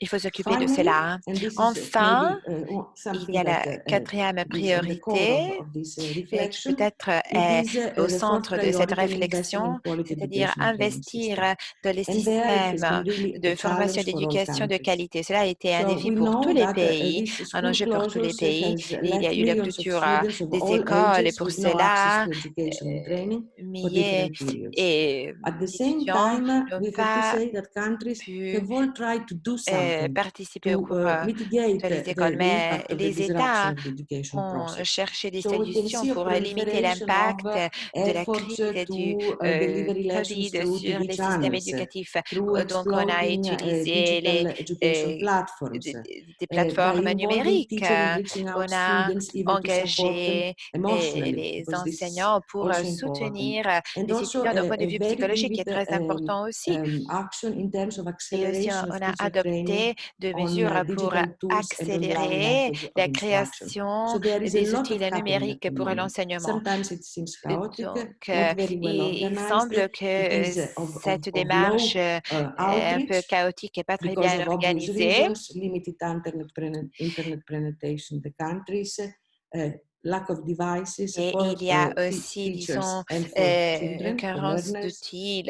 Il faut s'occuper de cela. uh, Enfin, uh, il y a la uh, quatrième priorité uh, euh, qui peut-être est au centre de cette réflexion, c'est-à-dire investir dans les systèmes de formation all d'éducation de qualité. Cela a été un défi pour tous les pays, un enjeu pour tous les pays. Et il y a eu la of des écoles et ages pour cela, milliers et time, n'ont pas pu euh, something participer au to cours uh, euh, mitigate de les the, écoles, mais les États ont cherché des solutions pour limiter l'impact de la crise du euh, Covid sur les systèmes éducatifs. Donc, on a utilisé les euh, des, plateformes numériques. On a engagé euh, les enseignants pour soutenir les étudiants d'un point de vue psychologique qui est très um, important aussi. um, Et aussi, on a teacher de mesures pour accélérer la création des outils numériques pour l'enseignement. Donc, euh, il, semble que is uh, cette démarche euh, uh, est un peu chaotique et pas très bien organisée. Uh, lack of devices Et il y a uh, te- aussi, disons, euh, une for carence d'outils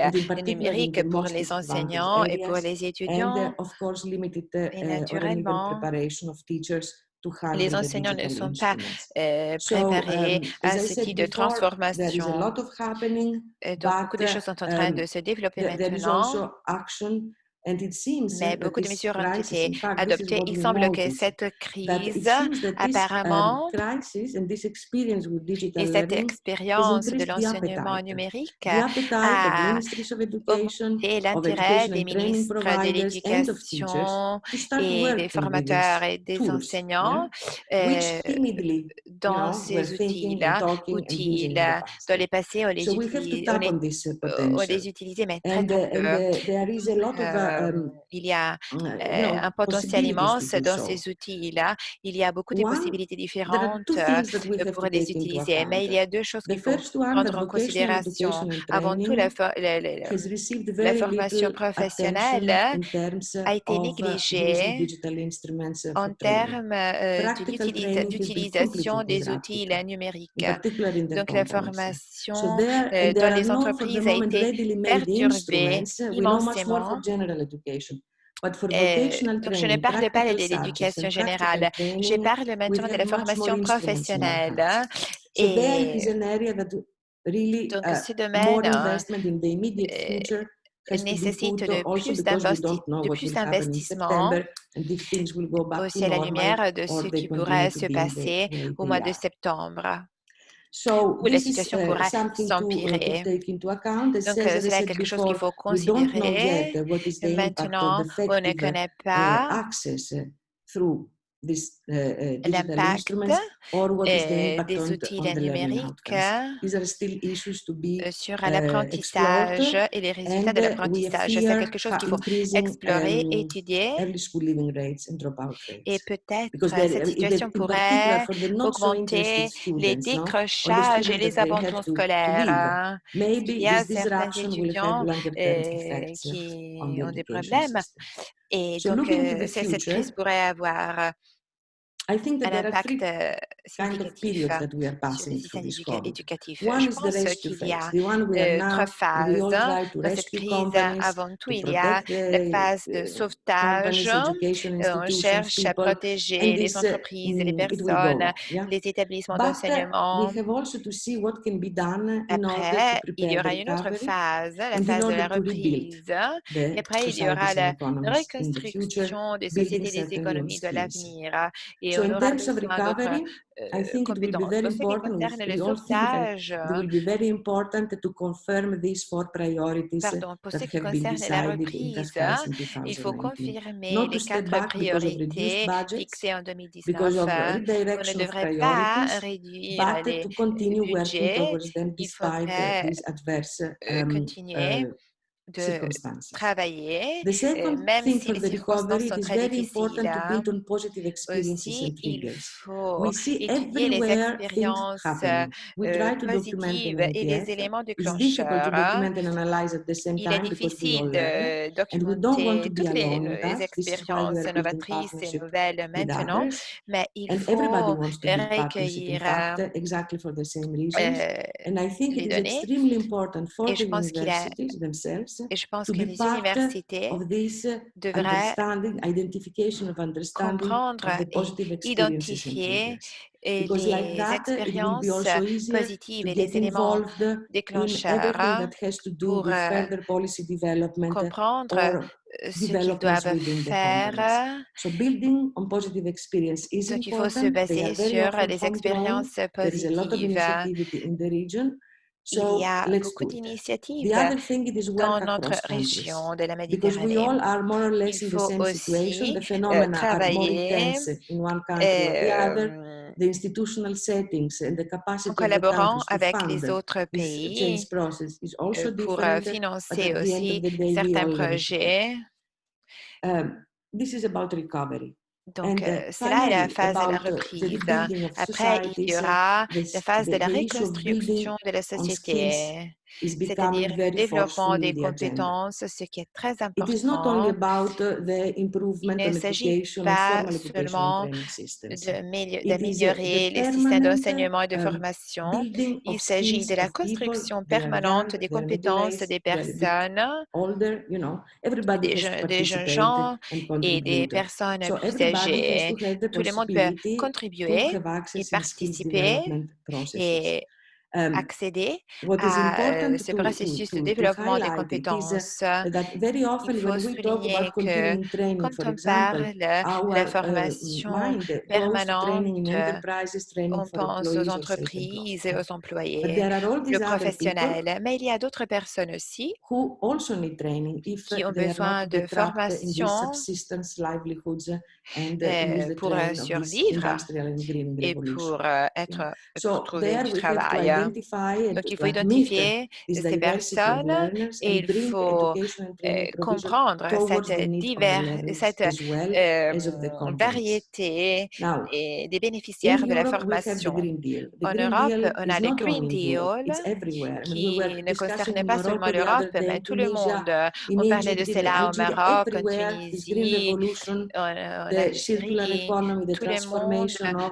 numériques pour les enseignants et pour les and uh, étudiants. of course limited uh, Et uh, naturellement, preparation of teachers to handle les enseignants ne sont pas euh, So, préparés um, à ce type de a transformation. donc, beaucoup de uh, choses sont en train um, de se développer maintenant. Also action, and it seems uh, Mais that beaucoup de mesures ont été adoptées. Il semble que cette crise, um, apparemment, et cette expérience de l'enseignement numérique a augmenté l'intérêt des ministres de l'éducation et des formateurs et des enseignants euh, dans ces outils-là, past. Dans les passés, on les, uh, utilisait, mais très uh, très peu. Uh, uh, Euh, il y a uh, euh, un potentiel immense dans ces outils-là. Il y a beaucoup de possibilités différentes euh, pour les utiliser, mais il y a deux choses The qu'il faut prendre en considération. Avant tout, la, formation professionnelle attention in terms a été of uh, négligée en termes d'utilisation des outils numériques. Donc, la formation dans les entreprises a été perturbée immensément. General education. But for Euh, donc, je ne parle pas de l'éducation générale. Je parle maintenant de la formation professionnelle. is Et an area that really donc, uh, ce more domaine hein, investment in the immediate euh, nécessite de plus because we d'investi- don't know de what plus will happen in d'investissement September and if things will go back to aussi à la lumière de ce qui pourrait se passer au mois de septembre, où la situation uh, pourrait something to, uh, to s'empirer. take into account. As, Donc, euh, cela est quelque chose qu'il faut considérer. uh, what is the impact of Maintenant, on ne uh, connaît uh, pas access uh, uh, l'impact instruments or what is the euh, des outils numériques be euh, sur uh, l'apprentissage et les résultats and de uh, l'apprentissage. C'est quelque chose qu'il faut explorer, um, étudier et peut-être euh, there, cette situation pourrait augmenter les décrochages et les abandons scolaires. hein. Il y a this certains étudiants euh, qui ont des problèmes et donc euh, cette crise pourrait avoir I think that un there are impact three euh, kind of significatif periods that we are sur les passing through systèmes this éduca- COVID. éducatifs. One Je pense qu'il y a trois phases dans cette crise. Avant tout, to il y a la phase de uh, sauvetage. Euh, On cherche à protéger les uh, entreprises les mm, personnes, les établissements uh, d'enseignement. we have also to see what can be done in order to Après, il y aura une autre phase, la phase de la reprise. Et the après, il y aura la economies in the future, reconstruction des sociétés et des économies de l'avenir. Et on aura besoin d'autres I euh, think it will be very important. We, we all will be very important to confirm these four priorities pardon, pour ce that qui have been concerne la decided in reprise, Cascais in il faut 2019. confirmer les quatre because priorités fixées en because 2019. of On ne redirection of devrait pas priorities, réduire but les to continue working budgets. towards them Il despite faudrait these adverse euh, um, continuer uh, de travailler, The second même si les the recovery, circonstances sont is très very important difficiles. to hein. build on positive experiences Aussi, and il faut We see étudier les expériences euh, try to document positives et les éléments déclencheurs. hein. document and analyze at the same Il est difficile de documenter toutes les, les expériences novatrices et nouvelles maintenant, mais il faut recueillir euh, exactly for the same reasons. euh, And I think les it is données. extremely important for Et the je pense qu'il est- universities themselves et je pense to que les universités uh, devraient understanding, identification of understanding comprendre et identifier et les expériences positives et les éléments déclencheurs everything that has to do pour with euh, further policy development uh, comprendre euh, ce qu'ils doivent faire. companies. So building on positive experience is Donc, il faut se baser sur les expériences There is a lot of positives. The. Il y a beaucoup d'initiatives The other thing it is dans notre région de la Because we Méditerranée. all are more or less Il in the faut same situation. aussi The euh, phenomena are more travailler intense in one country or the other. euh, The institutional settings and the capacity en of the collaborant to avec fund les autres pays is also euh, pour financer the aussi the certains projets. Um, this is about recovery. Donc, euh, uh, c'est là la phase de la reprise. Après, il y aura la phase de la reconstruction de la société, c'est-à-dire le développement des compétences, ce qui est très important. about the improvement Il ne s'agit pas seulement d'améliorer the les systèmes d'enseignement et de um, formation. Il of s'agit de la construction permanente des compétences des personnes, older, you know, everybody des, jeunes, gens and et des personnes So plus âgées. Tout le monde peut contribuer et participer et accéder à ce processus de développement des uh, compétences. Il faut souligner que quand on parle de la uh, formation permanente, on pense aux entreprises et aux employés, le professionnel, mais il y a d'autres personnes aussi who also need training if qui ont besoin de formation uh, the pour euh, survivre et pour euh, être pour trouver du travail. Donc il faut identifier ces personnes et il faut euh, comprendre cette, divers, cette euh, variété et des bénéficiaires de la formation. En Europe, on a le Green Deal. Qui ne concerne pas seulement l'Europe, mais tout le monde. On parlait de cela au Maroc, en Tunisie, en, Algérie. Tout le monde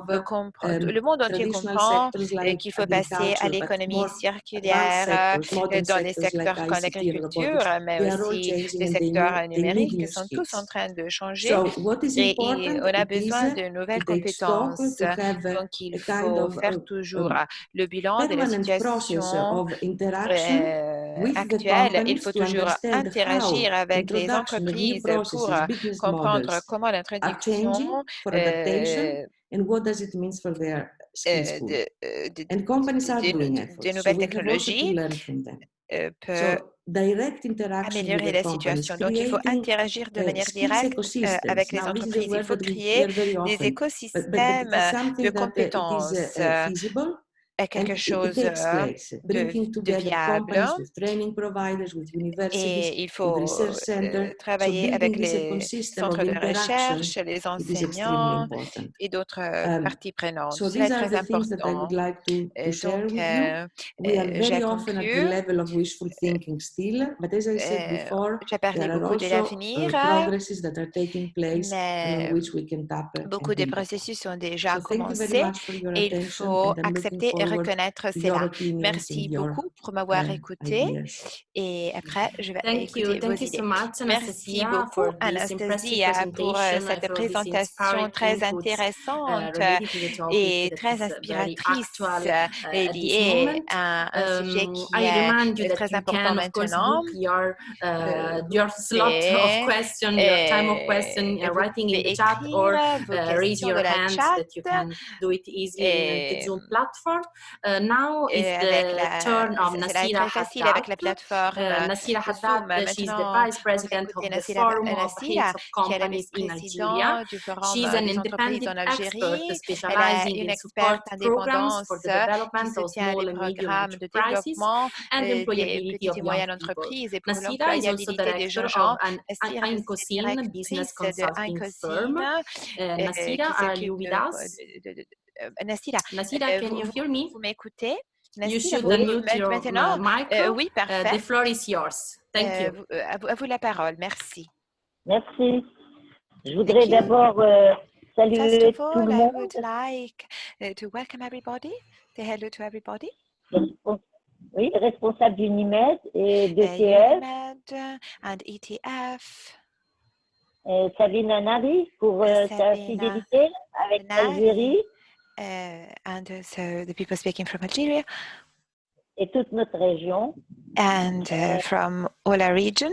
veut comprendre, le monde entier comprend qu'il faut passer à l'économie circulaire sectors, euh, dans les secteurs comme l'agriculture, robotics, mais aussi les secteurs numériques qui sont tous en train de changer. So what is Et, on a besoin de nouvelles compétences. Donc, il faut faire uh, toujours le bilan de la situation euh, actuelle. Il faut to toujours interagir avec les entreprises pour euh, comprendre comment l'introduction changing for adaptation euh, and what does it mean for their euh. De, de, And companies are de- nouvelles technologies euh, peut améliorer la situation. Donc, il faut interagir de uh, manière directe euh, avec les entreprises. Il faut créer des écosystèmes de uh, is compétences. Est quelque chose de, de viable. Et il faut. So travailler avec les centres de recherche, les enseignants et d'autres euh, Um, parties prenantes. so Cela est these are très important. would like to, to share Donc, euh, j'ai often at the conclu. level of wishful thinking still, but as I said before, J'ai parlé beaucoup de l'avenir, uh, progresses that are taking place and mais on which we can tap beaucoup de processus ont déjà So thank you very commencé much for your et il faut accepter et reconnaître cela. Merci beaucoup pour m'avoir uh, écouté et après, je vais Thank you. écouter vos Thank you idées. so much, Merci beaucoup, Anastasia, pour euh, cette présentation très uh, intéressante to the topic et that très uh, inspiratrice euh, uh, et liée à un sujet Um, qui I est remind you euh, that très important maintenant. your uh, Euh, your slot of question, your time of euh, question, uh, writing in the chat or uh, raise your de la hand chat that you can do it easily in the et Zoom platform. Uh, now is the la, turn of Nasira facile avec la Haddad. plateforme Uh, Nasira Haddad, Zoom. uh, she's the vice president of the Forum of Heads of qui est la Companies in Algeria. She's euh, an entreprises independent en expert specializing Elle est une in support programs for the development of small and medium enterprises and euh, employability of et young people. Nasira is also des director of an Incosine business consulting firm. Uh, euh, Nasira, are you with us? Euh, Nassira, Nasira, euh, can vous, you hear me? vous m'écoutez? You Nassira, should vous unmute ma- your maintenant? uh, micro. Euh, oui, Uh, parfait. the floor is yours. Thank Euh, you. vous- euh, à, vous, à vous la parole, merci. Merci. Je voudrais you. d'abord euh, First saluer of tout all, le I monde, would like uh, to welcome everybody, say hello to everybody. oui, responsable d'Unimed et de Uh, TF, UNIMED and ETF, et Sabine Nari pour euh, sa Sabina fidélité avec Nari. l'Algérie uh, and also the people speaking from Algeria et toute notre région. and uh, from all our region.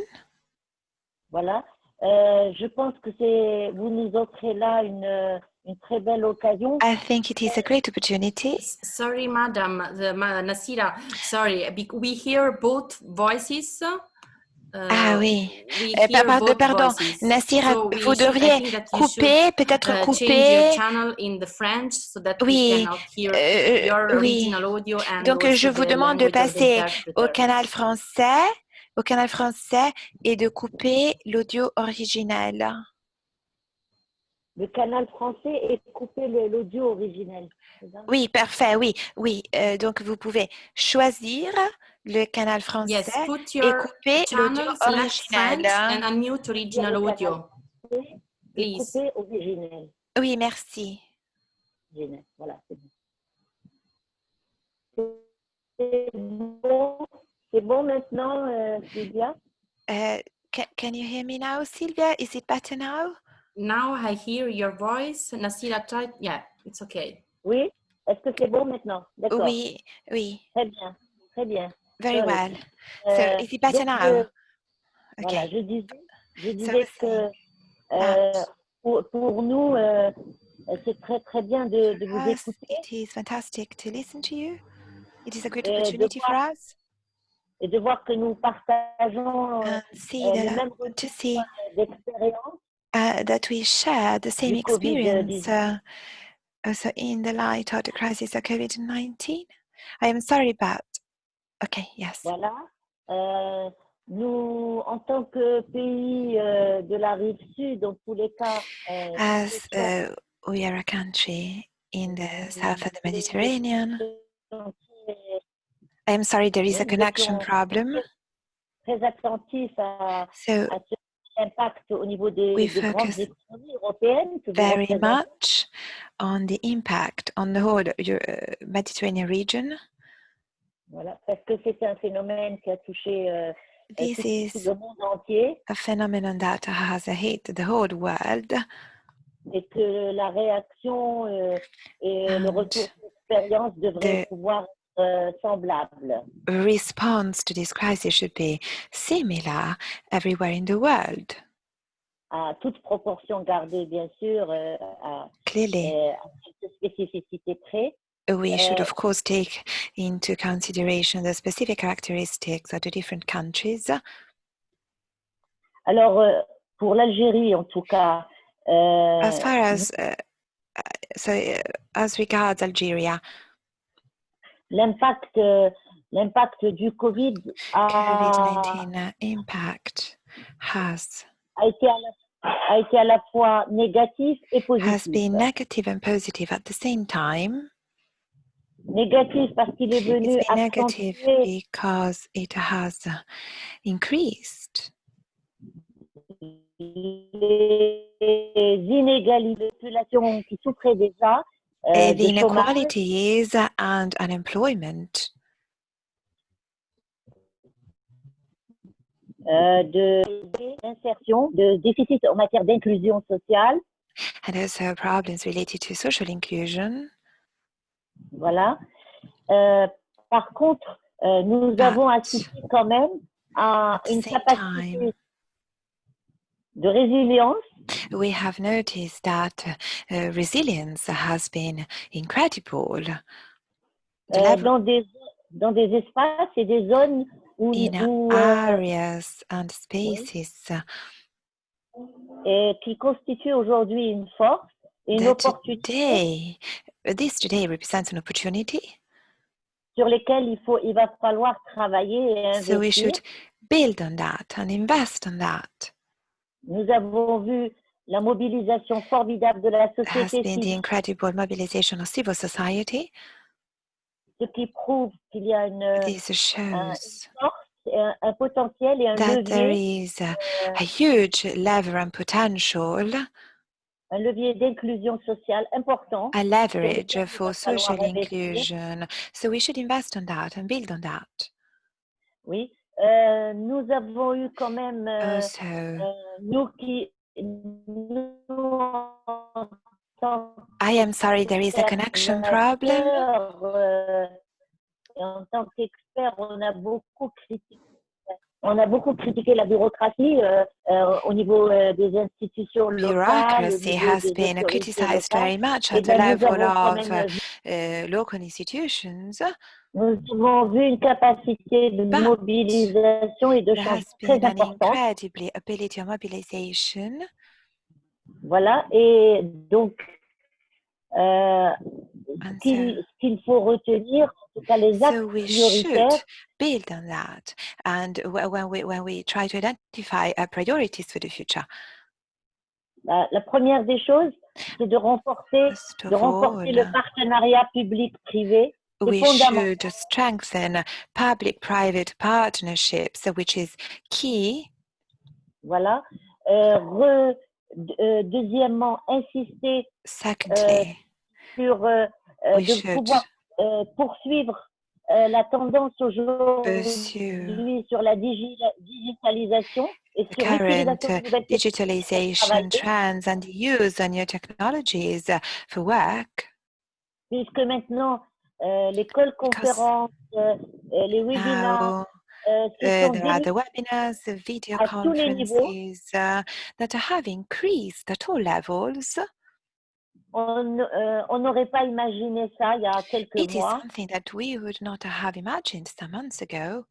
Voilà. Euh, je pense que c'est vous nous offrez là une, une très belle occasion. I think it is a great opportunity. Sorry, madam, the, ma, Nasira, sorry, we hear both voices. Ah oui. Euh, hear pardon. Nassira, So vous devriez couper, peut-être uh, couper. so Oui, euh, your oui. Donc, je vous demande de passer au canal français, au canal français et de couper l'audio original. Le canal français et couper l'audio originel. Oui, parfait, oui, oui. Euh, donc, vous pouvez choisir le canal français Yes, put et your couper l'audio channel, select French original. and unmute original audio, et please. couper originel. Oui, merci. Originel. Voilà, c'est bon. C'est bon, c'est bon maintenant, euh, Sylvia? Uh, can, can you hear me now, Sylvia? Is it better now? Now I hear your voice. Nasira, try. Yeah, it's okay. Oui? Est-ce que c'est bon maintenant? D'accord. Oui, oui, Très bien, très bien. very Sorry. well. Euh, So, is it better donc, now? euh, Okay. Voilà, je disais, je So disais the que that- euh, pour, pour nous, euh, c'est très très bien de, de vous us, écouter it is fantastic to listen to you. It is a great opportunity for voir- us et de voir que nous partageons and see le the, même to retour see d'expérience. Uh, that we share the same experience uh, also in the light of the crisis of COVID-19. I am sorry about. Okay, yes. Voilà. Euh, nous, en tant que pays euh, de la rive sud, les cas, euh, As uh, we are a country in the south of the Mediterranean, I am sorry there is a connection problem. très attentifs à, So à ce impact au niveau des, We des grandes focus économies européennes que vous very much on the impact on the whole Eu- uh, Mediterranean region. Voilà, parce que c'est un phénomène qui a touché euh, euh, This tout, tout is le monde entier a phenomenon that has hit the whole world. et que la réaction euh, et le And retour d'expérience devraient pouvoir euh, semblables. Response to this crisis should be similar everywhere in the world. à toute proportion gardée, bien sûr, à, Clearly, à près. we should of course take into consideration the specific characteristics of the different countries. Alors, euh, pour l'Algérie, en tout cas, euh, As far as uh, uh, so, uh, as regards Algeria, l'impact, euh, l'impact du Covid a, COVID-19 impact has a, été à la, a été à la fois négatif et has positif. been negative and positive at the same time. Négatif parce qu'il est venu It's been negative because it has increased les inégalités de population qui souffraient déjà the de chômage inequalities and unemployment, euh, de d'insertion, de déficit en matière d'inclusion sociale. and also problems related to social inclusion. Voilà. Euh, par contre, euh, nous But avons assisté quand même à the une capacité time, de résilience we have noticed that uh, resilience has been incredible. euh, dans, des, dans des espaces et des zones où, in où, euh, areas and spaces et qui constituent aujourd'hui une force et une opportunité today, this today represents an opportunity. sur lesquelles il, faut, il va falloir travailler et investir. So we should build on that and invest on that. Nous avons vu la mobilisation formidable de la Has société been the civile, incredible mobilization of civil society. ce qui prouve qu'il y a une, This shows force, et un, un potentiel et un that there levier, is a, a huge lever and potential, un levier d'inclusion sociale important. a leverage for social investir. inclusion. So we should invest on that and build on that. Oui, Euh, nous avons eu quand même, euh, Also, euh, nous qui, nous, I am sorry, there is a connection problem. euh, en tant qu'expert, on a beaucoup critiqué. On a beaucoup critiqué la bureaucratie euh, euh, au niveau euh, des institutions locales. au Bureaucracy has been criticized very much Eh at the ben, nous level of uh, local institutions. Nous avons vu une capacité de But mobilisation et de been très an importante. ability of mobilization. Voilà, et donc, euh, qu'il faut retenir, en tout cas les axes So we prioritaires, build on that. And wh- when we when we try to identify our priorities for the future, la, la première des choses, c'est de renforcer, de le partenariat public-privé. We should strengthen public-private partnerships, which is key. Voilà. Euh, re- euh, deuxièmement, insister Secondly, sur euh, euh, de should pouvoir euh, poursuivre euh, la tendance aujourd'hui sur la digi- digitalisation et sur current l'utilisation technologies. digitalization trends and use of new technologies for work. puisque maintenant euh, l'école conférence, euh, euh, les se Uh, there are the webinars, the video à tous les niveaux. conferences uh, that have increased at all levels. On euh, on n'aurait pas imaginé ça il y a quelques It is mois. something that we would not have imagined some months ago.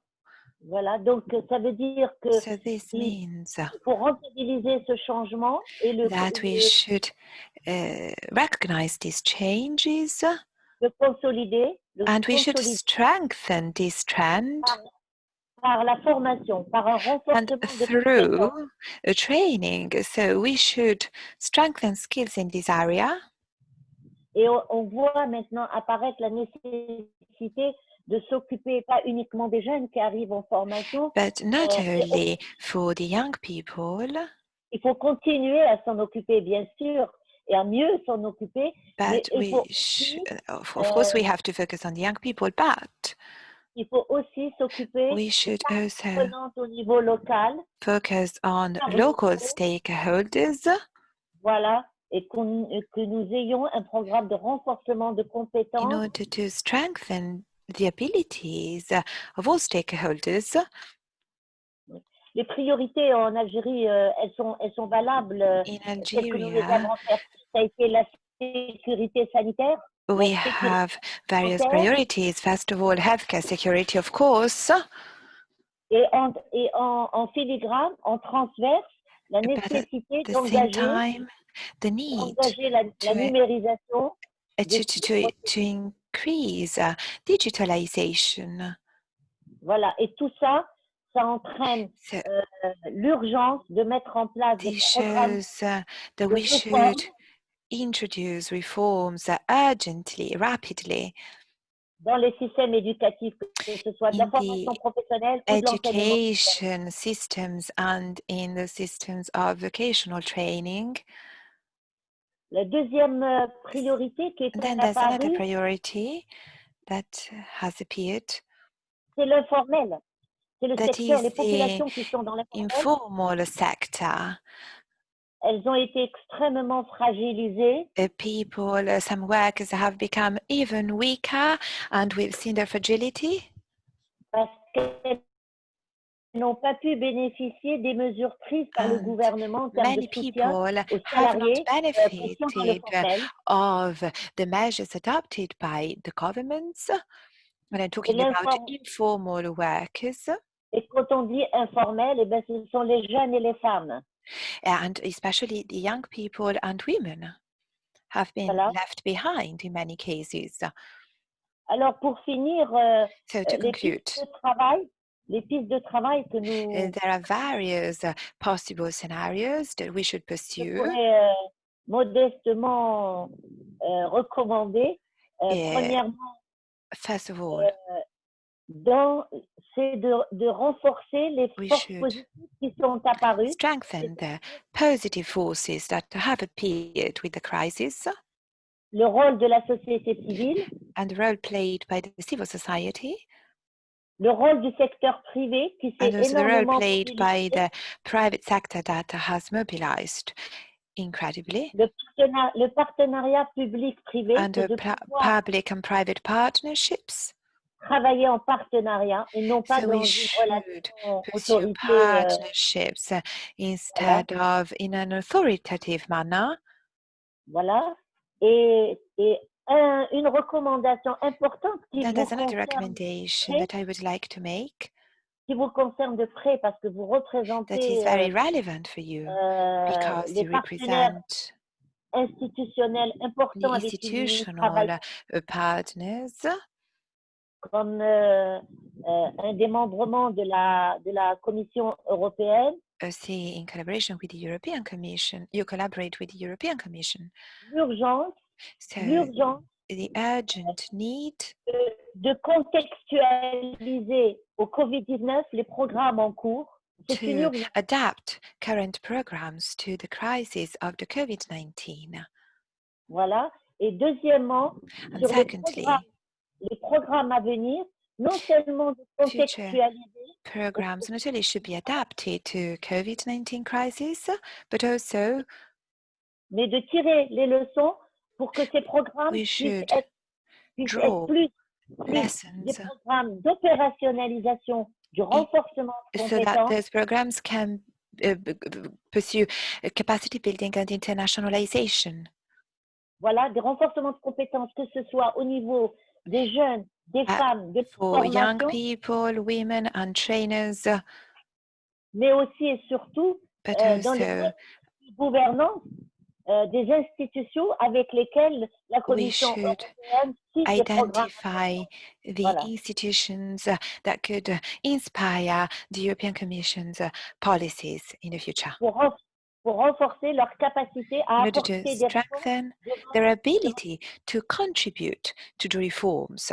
Voilà, donc euh, ça veut dire que So this means uh, faut rentabiliser ce changement et le, that we should uh, recognize these changes le consolider, le and we should consolider strengthen this trend par la formation, par un and renforcement de compétences. through a training. So we should strengthen skills in this area. Et on, on voit maintenant apparaître la nécessité de s'occuper pas uniquement des jeunes qui arrivent en formation, But not Uh, yeah, only for the young people, il faut continuer à s'en occuper, bien sûr, et à mieux s'en occuper, mais but il we aussi, uh, of, course we uh, have to focus on the young people, but il faut aussi s'occuper we des should also au niveau local, focus on local stakeholders. Voilà, et et que nous ayons un programme de renforcement de in compétences. order to strengthen the abilities of all stakeholders. les priorités en Algérie, euh, elles, sont, elles sont valables, euh, In Algeria. Ça a été la sécurité sanitaire, we have various priorities. First of all, healthcare security, of course, et en, et en, en filigrane, en transverse, la nécessité d'engager the need la, la to numérisation uh, to, to, to, to increase uh, digitalization. Voilà, et tout ça, ça entraîne So euh, l'urgence de mettre en place des programmes shows uh, that de we should introduce reforms urgently, rapidly dans les systèmes éducatifs, que ce soit de la in formation the professionnelle ou education systems and in the systems of vocational training. La deuxième euh, priorité qui est And then there's another priority that has appeared c'est l'informel. C'est le that secteur, les the populations qui sont dans l'informel, informal sector. Elles ont été extrêmement fragilisées Uh, people, uh, some workers have become even weaker, and we've seen their fragility parce qu'elles n'ont pas pu bénéficier des mesures prises par le And gouvernement en termes de many soutien people aux have not salariés euh, qui sont dans le benefited of the measures adopted by the governments. When I'm talking about informal workers, Et quand on dit informel, eh ben, ce sont les jeunes et les femmes. And especially the young people and women, have been left behind in many cases. Alors, pour finir, euh, So to les conclude, pistes de travail, les pistes de travail que uh, nous there are various uh, possible scenarios that we should pursue. pourrais euh, modestement euh, recommander, euh, premièrement, First of all, dans- c'est de, de renforcer les We forces positives qui sont apparues, strengthen the positive forces that have appeared with the crisis. Le rôle de la société civile, and the role played by the civil society. Le rôle du secteur privé qui s'est and also the role énormément played by the private sector that has mobilized incredibly. Le, partenariat, le partenariat public-privé, and the public and private partnerships. Travailler en partenariat et non pas So dans une relation euh, partnerships uh, instead of in an authoritative manner. voilà. Et, et un- une recommandation importante qui Then vous, there's another recommendation près, that I would like to make qui vous concerne de près parce que vous that is représentez very euh, relevant for you euh, because les you partenaires represent institutionnels importants avec qui institutional uh, partners comme euh, euh, un démembrement de la, de la Commission européenne, uh, see in collaboration with the European Commission. You collaborate with the European Commission. l'urgence, So l'urgence the urgent need de, de contextualiser au Covid-19 les programmes en cours. To adapt current programs to the crisis of the COVID-19. Voilà. Et deuxièmement, And secondly, les programmes à venir, non seulement de contextualiser, programs not only should be adapted to COVID-19 crisis, but also mais de tirer les leçons pour que ces programmes puissent être, puissent draw être plus, plus des programmes d'opérationnalisation, du renforcement de so that compétences, those programs can uh, pursue uh, capacity building and internationalization. voilà, des renforcements de compétences, que ce soit au niveau des jeunes, des Ah, femmes, de for young people, women, and trainers, mais aussi et surtout but euh, dans les gouvernance euh, des institutions avec lesquelles la Commission should européenne des identify the Voilà. institutions uh, that could uh, inspire the European Commission's uh, policies in the future. Pour, pour renforcer leur capacité à apporter des strengthen their ability to contribute to the reforms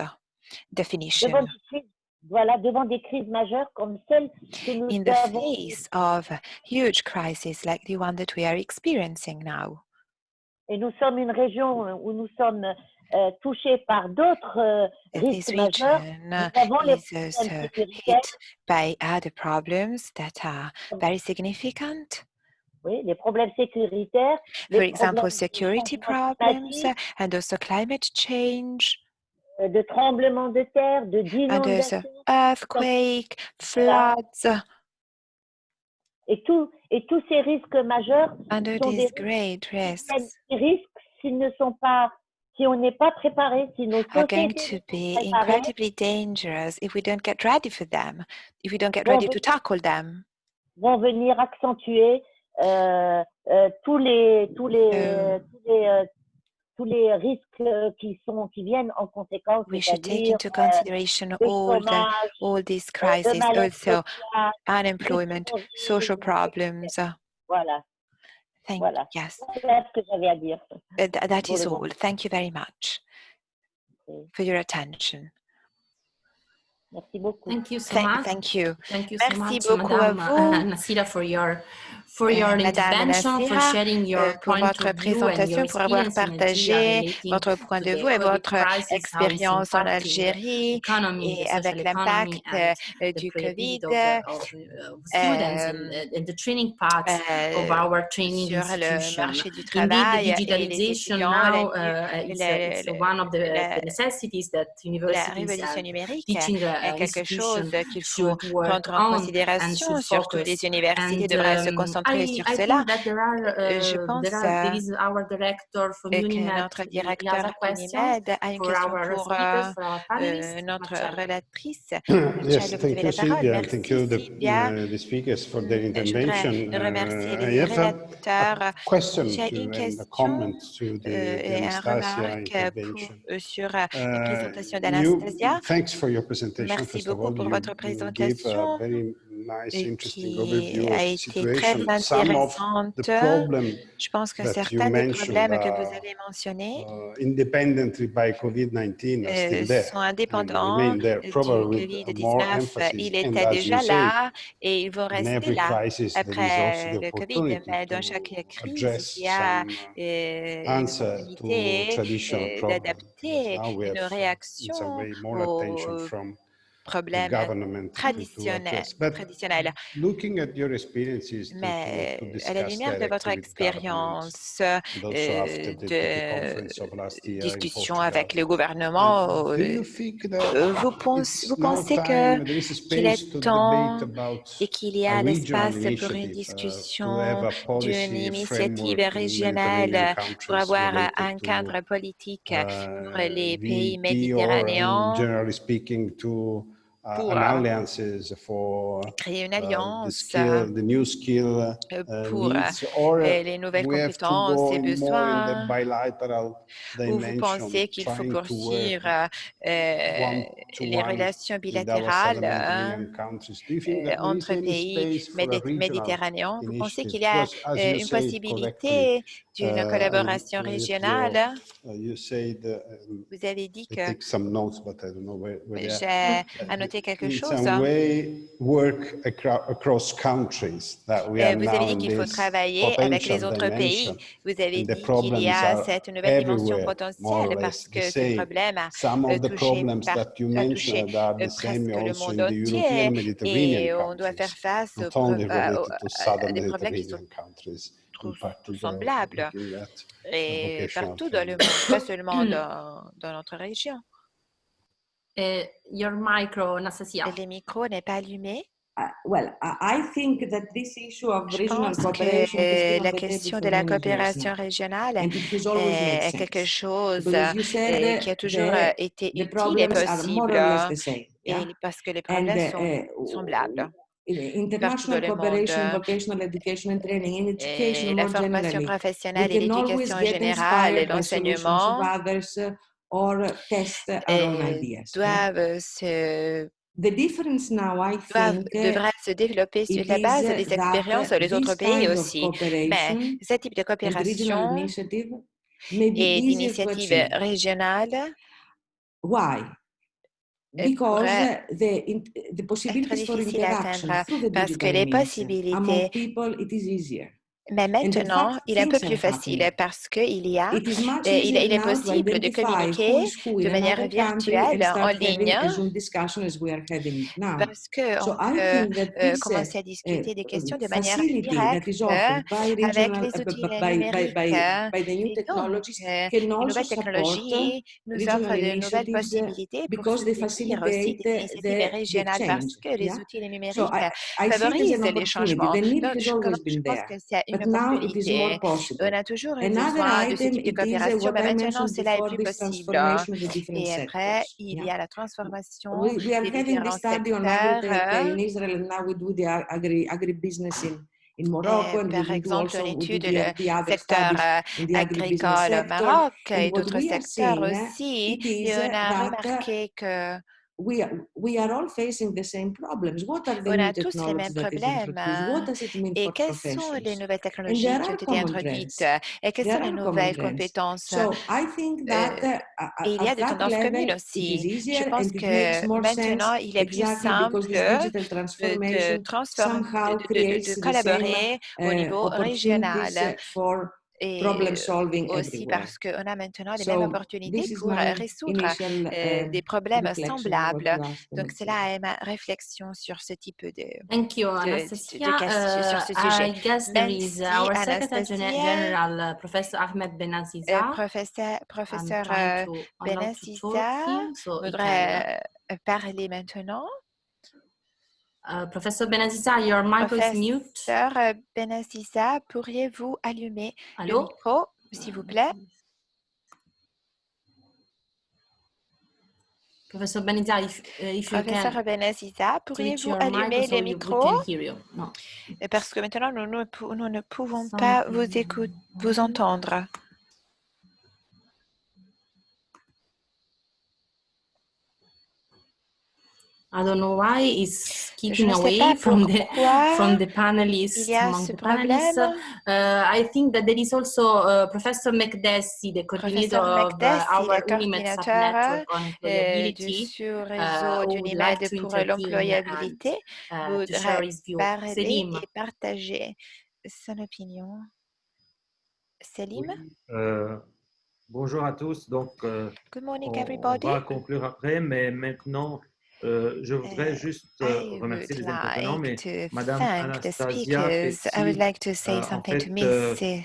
definition devant des crises, voilà, devant des crises majeures comme celles que nous in the face of huge crisis like the one that we are experiencing now. et nous sommes une région où nous sommes euh, touchés par d'autres euh, risques majeurs. Nous avons les problèmes hit by other problems that are very significant. Oui, les problèmes sécuritaires, For les example, problèmes de security problems and also climate change. Euh, de tremblements de terre, de d'inondations. earthquake, floods, et, tout, et tous ces risques majeurs under sont des these risques great risks. risquent s'ils ne sont pas, si on n'est pas préparé, si nos are going to be incredibly dangerous if we don't get ready for them, if we don't get ready to tackle them. vont venir accentuer tous les tous les Euh. tous les euh, tous les risques euh, qui sont qui viennent en conséquence, We should take into euh, consideration all the all these crises, also unemployment, social problems. Voilà, Thank Voilà. yes, voilà ce que j'avais à dire. uh, th- that is all. Thank you very much Okay. for your attention. Merci beaucoup. Thank you so Thank, much. thank you. Thank you Merci so much, beaucoup à Madame vous. Nasira, for your for Euh, your Madame intervention, for Nassira, sharing your euh, pour point votre of view and présentation, pour avoir experience in Algeria partagé votre point de vue et votre expérience en Algérie et avec l'impact euh, du Covid of the, of, uh, of students and, and the training paths of our training sur le marché du travail et les étudiants, la, uh, la- uh, it's la- one of the, la- the necessities that la universities révolution numérique teaching est uh, quelque chose qu'il faut prendre en considération, surtout les universités devraient se um, concentrer concentrer I, sur I cela. think that there are, Je uh, pense there euh, is our director from et que notre directeur Unimed a une for question our pour panelists. notre relatrice. yes, thank you. Merci Thank you, the, uh, the speakers, for their Je intervention. remercier Uh, I les have a, relateurs. J'ai une question comment to the, euh, et un remarque pour, sur euh, la Uh, présentation d'Anastasia. thanks for your presentation. Merci First of beaucoup all, pour you, votre you gave a présentation very nice, et qui a été très intéressante. Je pense que certains des problèmes que vous avez mentionnés uh, independently by COVID-19 are euh, sont indépendants du probably with more COVID-19. emphasis. Il était déjà là et vont in rester là après le COVID. Mais dans chaque crise, il y a uh, euh, une answer to opportunité traditional euh, d'adapter une réaction aux problèmes traditionnels. traditionnels. looking at your experiences to, Mais à la lumière de votre expérience euh, de in discussion avec le gouvernement, uh, euh, euh, vous, pense- vous pensez qu'il est temps et qu'il y a l'espace pour une uh, discussion d'une initiative régionale pour avoir un cadre politique pour les uh, pays VT or, um, méditerranéens uh, pour euh, créer une alliance skill, the new skill uh, pour needs, or les nouvelles compétences et besoins. ou vous pensez qu'il faut poursuivre euh, les relations bilatérales euh, entre pays méditerranéens. Vous pensez qu'il y a une possibilité d'une uh, collaboration uh, with régionale uh, you said, um, Vous avez dit que j'ai annoté quelque chose. some way work acro- across countries that we Euh, are Vous avez dit qu'il faut this travailler avec les potential autres dimension. pays. Vous avez dit qu'il y problems a are cette nouvelle dimension potentielle parce que ce same. problème a Some euh, of the touché, problems par- that you a touché mentioned are euh, the same presque le monde in the European entier et on doit faire face aux aux- à southern des problèmes qui sont At the et partout dans le monde, pas seulement dans, dans notre région. Uh, your micro, Anastasia. Et le micro n'est pas allumé. Uh, well, I I think that this issue of Je regional pense cooperation que la question de la coopération régionale est est quelque chose said, euh, uh, qui a toujours euh, the, été the utile et problems are more possible or less the same. et Yeah? parce que les And problèmes sont uh, semblables. International monde. cooperation vocational education and training, in education Et la more formation professionnelle et l'éducation générale et l'enseignement doivent se The difference now, I think, devraient se développer sur la base des expériences des autres pays aussi. Mais cooperation ce type de coopération et achieve. régionales Why? Euh, Because pourraient uh, the, in, the être possibilities for difficiles à interaction atteindre through the parce que digital les means uh, among possibilités people, it is easier. Mais maintenant, il est un peu plus facile parce qu'il y a, It is much euh, il, est possible de communiquer de in manière virtuelle en ligne a Zoom discussion as we are having it now. parce qu'on euh, uh, commencer à uh, discuter des questions de manière that is directe avec les uh, outils numériques. Et les nouvelles uh, technologies nous offrent de nouvelles uh, possibilités pour soutenir aussi des uh, initiatives régionales parce que les outils numériques favorisent les changements. Donc, je, pense que c'est une but now it is more opportunité. possible. On a toujours eu besoin de ce item, type de it is coopération, what mais maintenant cela est plus possible. Et après, il y a la transformation We, we are des having différents this study on secteurs. in Israel, and now we do the ag- agri agribusiness in, in Morocco, and par exemple, on étude le secteur euh, agricole au. Maroc et d'autres secteurs aussi. Et on a remarqué que we are, we are all facing the same problems. What are the on new a tous les mêmes problèmes. hein. does it mean Et quelles sont les nouvelles technologies qui ont été introduites? et quelles sont les nouvelles compétences? So I think that euh, uh, et il y a des tendances communes aussi. Je pense que maintenant, il est plus simple de, transformer, de, collaborer au uh, niveau régional uh, et problem solving aussi everywhere. parce qu'on a maintenant les mêmes opportunités pour euh, résoudre initial euh, uh, des problèmes reflection on what semblables. Donc, Anastasia. cela est ma réflexion sur ce type de, Thank you, de, de, de questions sur ce Uh, sujet. I guess there is our Secretary. General, uh, Professor Ahmed Euh, Benaziza. professeur professeur euh, Benaziza voudrait euh, parler maintenant. Uh, Professor Benazisa, your mic is mute. Professeur euh, Benaziza, pourriez-vous allumer le micro, s'il vous plaît? Professor Benazisa, if, uh, if you Professeur switch pourriez-vous allumer le micro? Euh, Parce que maintenant, nous ne, pou- nous ne pouvons Sans- pas vous entendre. I don't know why it's Je keeping ne sais away pas from the pourquoi from the panelists among the panelists. Uh, I think that there is also uh, Professor McDessie, the coordinator Professeur of uh, McDessie, our le Unimed coordinateur, subnetwork on euh, du employability, sous-réseau uh, du who would NIMED like to pour l'employabilité uh, to voudrait share his view. parler et partager son opinion. Selim, Oui, euh, bonjour à tous. Donc, euh, good morning on, on everybody. va conclure après, mais maintenant, euh, je voudrais Euh, juste euh, I remercier would les intervenants, mais like to Madame Anastasia. I would like to say euh, something to fait,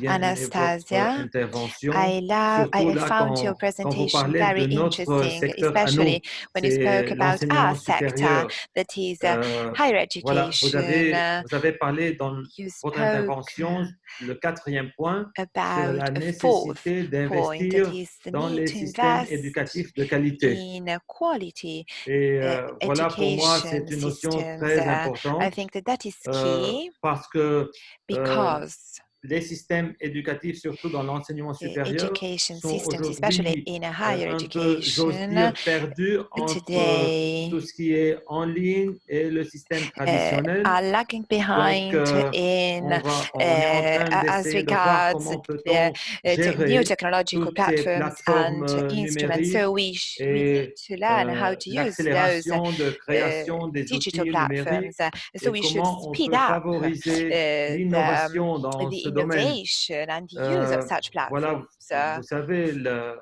Mrs. Anastasia. intervention, I love, I found quand, your presentation very de notre interesting, especially when you c'est spoke about our sector, supérieur. that is uh, higher voilà, vous education. avez, Uh, vous avez parlé dans votre intervention, le quatrième point, about la nécessité d'investir dans les systèmes éducatifs de qualité. in quality Et uh, euh, voilà, pour moi, c'est une notion systems. très Uh, I importante think that that is euh, key parce que because les systèmes éducatifs, surtout dans l'enseignement supérieur, sont systems, especially aujourd'hui un peu, j'ose dire, perdus entre today tout ce qui est en ligne et le système uh, traditionnel. are lagging behind euh, in on, va, on est en uh, train as d'essayer de voir regards comment the peut-on uh, te- new technological platforms and euh, instruments. So we, sh- we need to learn how euh, to use those de uh, digital platforms. Uh, so we should speed up uh, l'innovation dans the domaine. innovation and the use Euh, of such voilà, platforms. Vous savez, le,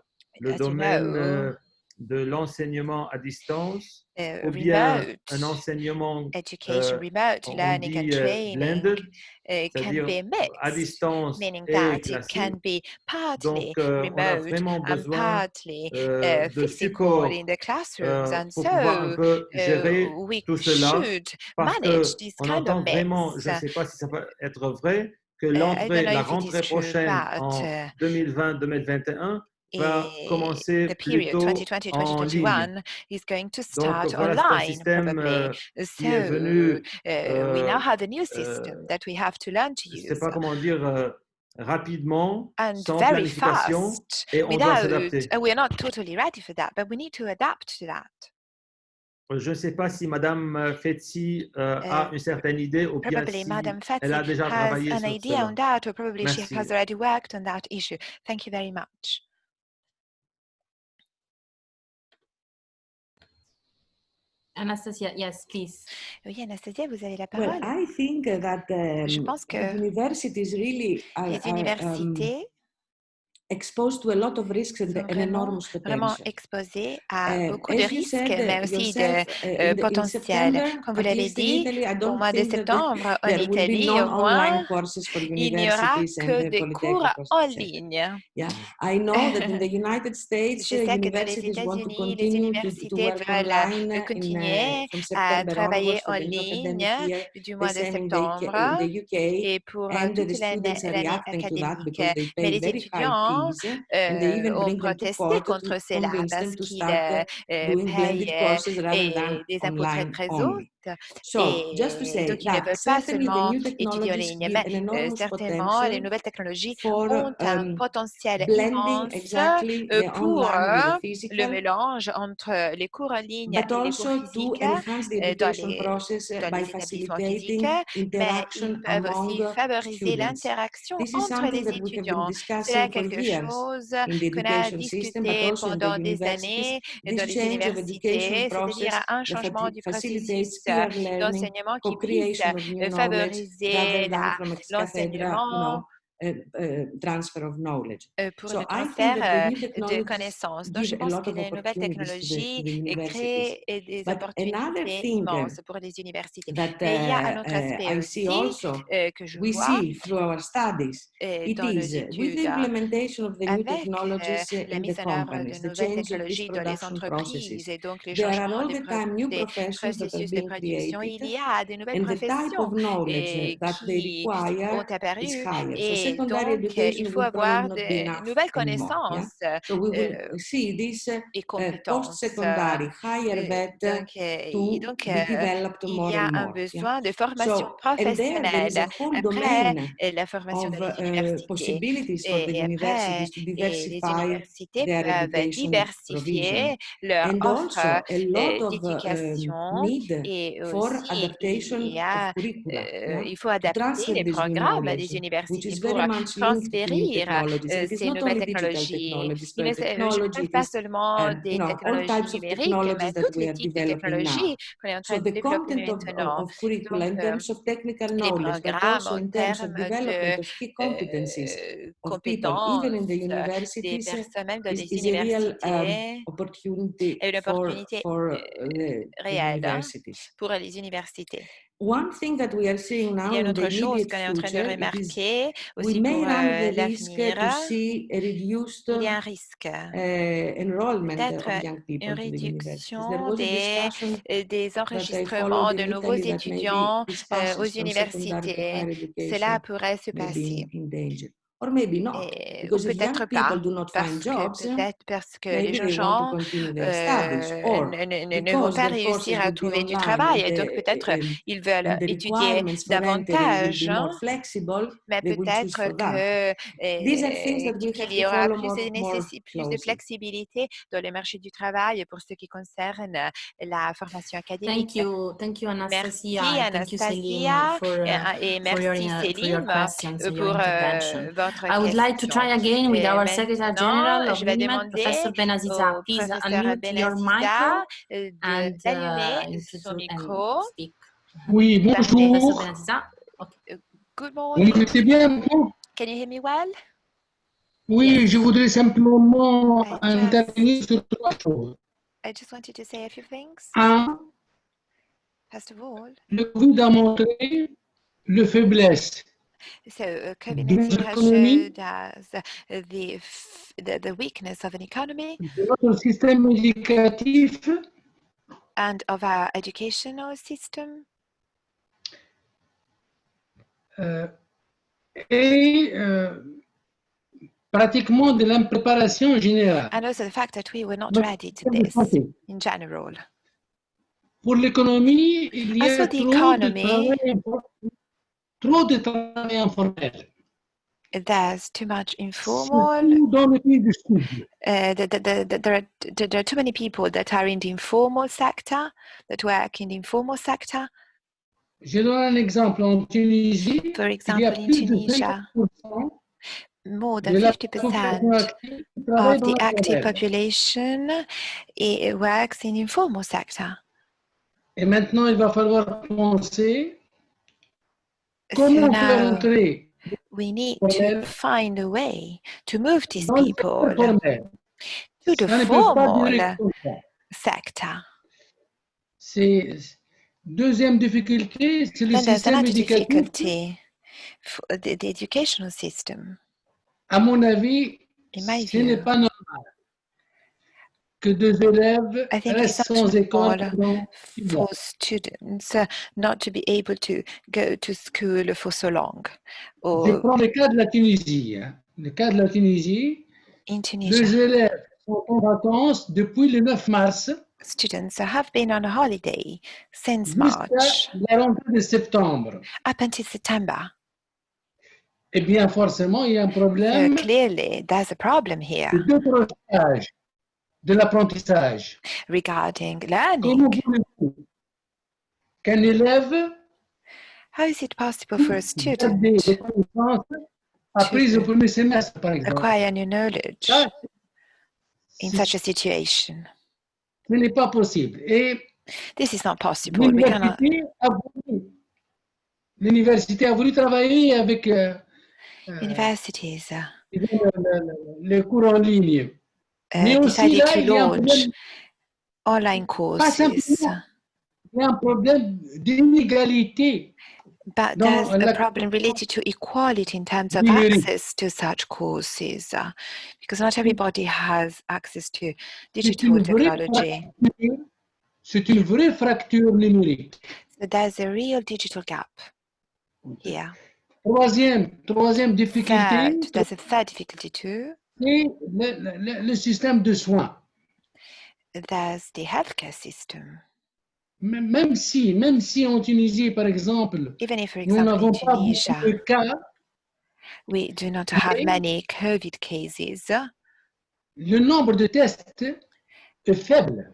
domaine know, euh, de l'enseignement à distance uh, ou bien un enseignement, education, euh, remote learning and dit training blended, uh, can be à mixed, distance meaning that it can be partly Donc, euh, remote and partly uh, physical in the classrooms. and so uh, gérer we tout cela should manage on kind of vraiment, je ne sais pas si ça peut être vrai, que Uh, don't l'entrée, la rentrée prochaine en uh, 2020-2021 va eh, commencer the period plutôt en ligne. 2020-2021 is going to Donc start voilà, c'est un online probably. euh, So venu, uh, we now euh, have a new system euh, that we have to learn to je ne sais use pas comment dire, euh, rapidement, and sans very planification, fast et on doit without, s'adapter. and we're not totally ready for that, but we need to adapt to that. Je ne sais pas si Madame Fetsi euh, a Uh, une certaine idée ou bien Probably si Madame Fetzi elle a déjà has travaillé an sur idea on cela. that, or probably she Merci. has already worked on that issue. Thank you very much. Anastasia, yes, please. Oui, Anastasia, vous avez la Well, parole. I think that Je um, pense the que universities really are, les are, um, universités exposed to a lot of risks and sont an vraiment, enormous vraiment potential. exposées à Uh, beaucoup de risques, mais uh, aussi de uh, euh, potentiel. Comme vous l'avez dit, au mois de septembre, en Italie, au moins, il n'y aura que the des cours en ligne. Yeah, I know that in the United States, Je uh, sais que dans les universities want to États-Unis, les universités veulent euh, uh, continuer à travailler en ligne du mois de septembre et pour euh, and the toute l'année students are l'année reacting to that académique. Mais les étudiants and they euh, ont protesté contre cela parce qu'ils payent des impôts très très. So, just to say donc ils ne veulent pas seulement new étudier en technologies ligne, give mais certainement les nouvelles technologies for ont un um, potentiel immense exactly euh, the pour euh, le mélange entre les cours en ligne but et les cours physiques dans les, uh, dans les établissements physiques, mais interaction ils peuvent aussi favoriser l'interaction entre les étudiants. Cela discussing est for quelque chose qu'on a discuté pendant des années dans les universités, c'est-à-dire un changement du processus d'enseignement qui puisse favoriser l'enseignement transfer of knowledge. euh, pour So le I think transfert euh, de connaissances. Donc, je pense que les nouvelles technologies euh, créent euh, des But opportunités uh, immenses pour les universités. that Mais il y a un uh, autre uh, aspect aussi also, euh, que je we vois see through our studies, euh, it dans is uh, with the hein, implementation of the new euh, technologies uh, la in the mise en œuvre companies, the change of these les production entreprises processes. et donc les There are all the time new professions that are being. Il created y a des nouvelles and the type of knowledge et that they require is higher. Et donc euh, il faut avoir de nouvelles connaissances euh, et uh, compétences. Euh, donc, euh, to donc euh, il y a un besoin de formation professionnelle après euh, la formation dans les universités. Et après, et les universités peuvent diversifier leur offre euh, um, d'éducation et aussi il y a, euh, faut adapter les programmes des universités pour transférir euh, is ces nouvelles technologies. technologies, Il ne but se- je ne technology, parle it pas seulement um, des technologies numériques, mais we les types de technologies qu'on est en train de the développer content of, maintenant. Donc, euh, terms of technical les programmes en in terms of termes development de euh, compétences des universities, personnes, même dans les um, universités, est une opportunité euh, uh, réelle hein, pour les universités. One thing that we are seeing Il now y a une autre chose qu'on est en train de remarquer we aussi may pour euh, the risk l'avenir. Il y a un risque, enrollment peut-être of young people une réduction des, euh, des enregistrements de nouveaux étudiants euh, aux universités. Cela pourrait se passer. Or maybe not, Et, ou because if young peut-être people pas, do not parce find que jobs, peut-être parce que les gens they want to gens, continue their studies. euh, Or ne, ne- ne- ne vont pas réussir à trouver du travail et donc the, peut-être um, ils veulent étudier davantage, hein, mais peut-être have qu'il y aura plus more, de, plus flexibilité dans le marché du travail pour ce qui concerne la formation académique. Thank you, thank you, Merci Anastasia, et, uh, merci Céline pour euh, votre I would like to try again with our Secretary General of UNIMED, Professor Benaziza. Please professeur unmute your micro euh, and uh, micro. and speak. Oui, bonjour. Benaziza. Good Vous morning. m'entendez bien maintenant Can you hear me well? Oui, je voudrais simplement I just- intervenir sur trois choses. I just wanted to say a few things. Un, First of all, le Covid a montré le faiblesse so uh, de COVID-19 notre has showed us the, the the weakness of an economy and of our educational system. Euh, et euh, pratiquement de l'impréparation générale. and also the fact that we were not ready to this in general. Pour l'économie, il y a trop de travail, trop de travail informel, there's too much informal. Uh, the, the, the, the, there, are, there are too many people that are in the informal sector, that work in the informal sector. Je donne un exemple. En Tunisie, For example, in plus de Tunisia, 50% more de than la 50% population active qui travaille of dans the active population it works in informal sector. Et maintenant, il va falloir penser now entrer we need formel to find a way to move these dans le people secteur formel. to the Ça ne peut pas formal durer comme ça. sector. C'est deuxième difficulté, c'est le Then there's système another éducatif. difficulty for the, the educational system. À mon avis, In my ce n'est view, pas normal que deux élèves restent sans école for students uh, not to be able to go to school for so long. Je Or prends le cas de la Tunisie. hein. Le cas de la Tunisie, in les Tunisia, élèves sont en vacances depuis le 9 mars students have been on a holiday since March la rentrée de septembre. up until September. Eh bien, forcément, il y a un So problème clearly, there's a problem here de décrochage de l'apprentissage. regarding Comment learning. qu'un élève How is it possible for a student apprises au premier semestre, par exemple? acquire new knowledge in such a situation? ce n'est pas possible. Et This is not possible. L'université a voulu, l'université a voulu travailler avec, euh, euh, universities uh, le- cours en ligne. Decided to il y a un launch online courses. il y a un problème d'inégalité. But there's a problem related to equality in terms of access to such courses, uh, because not everybody has access to digital technology. fracture- C'est une vraie fracture numérique. So there's a real digital gap here. Troisième, troisième difficulté, Third, there's a third difficulty too. C'est le, le- le système de soins. There's the healthcare system. Même si, même si en Tunisie, par exemple, Even if, for nous example, in n'avons pas beaucoup de cas, we do not have many COVID cases, uh, le nombre de tests est faible.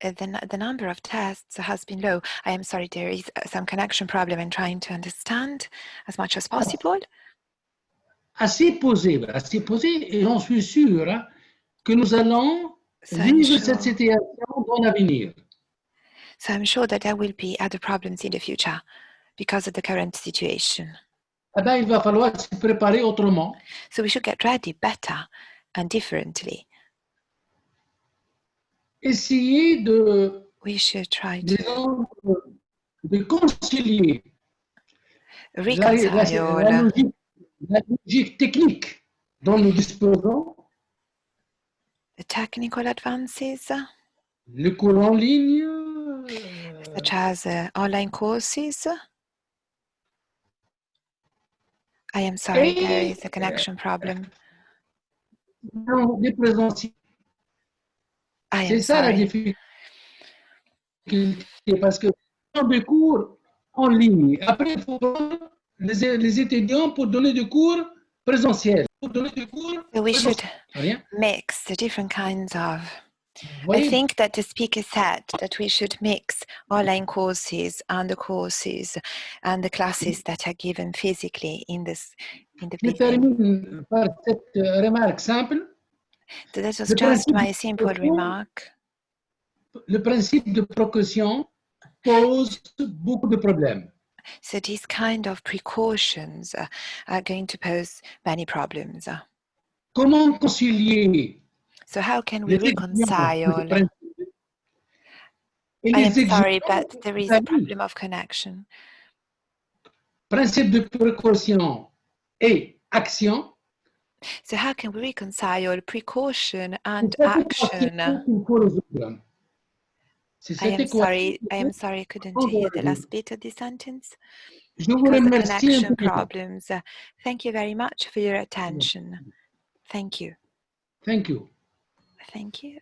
the, n- the number of tests has been low. I am sorry, there is uh, some connection problem in trying to understand as much as possible. Assez posé, assez posé, et j'en suis sûr hein, que nous allons So I'm, vivre sure, cette situation dans l'avenir. so I'm sure that there will be other problems in the future because of the current situation. Eh ben, il va falloir se préparer autrement. So we should get ready better and differently. Essayer de, We should try to disons, de concilier la, la- la reconcile logique, la logique technique dont nous disposons, the technical advances le cours en ligne, such as uh, online courses. I am sorry, there is a connection problem. non, les présentiels. C'est ça la difficulté. Parce que des cours en ligne. Après, il faut les, les étudiants pour donner des cours présentiels. We should mix the different kinds of. I think that the speaker said that we should mix online courses and the courses and the classes that are given physically in this in the termine par cette euh, remarque simple. So that was just my simple remark. Le principe de précaution pose beaucoup de problèmes. So these kind of precautions uh, are going to pose many problems. Uh, Comment concilier So how can we reconcile? de principe et I am sorry, but there is a problem of connection. Principe de précaution et action. So how can we reconcile precaution and action? I am sorry, I am sorry, I couldn't hear the last bit of the sentence Je vous because of connection problems. Uh, thank you very much for your attention. Thank you. Thank you. Thank you.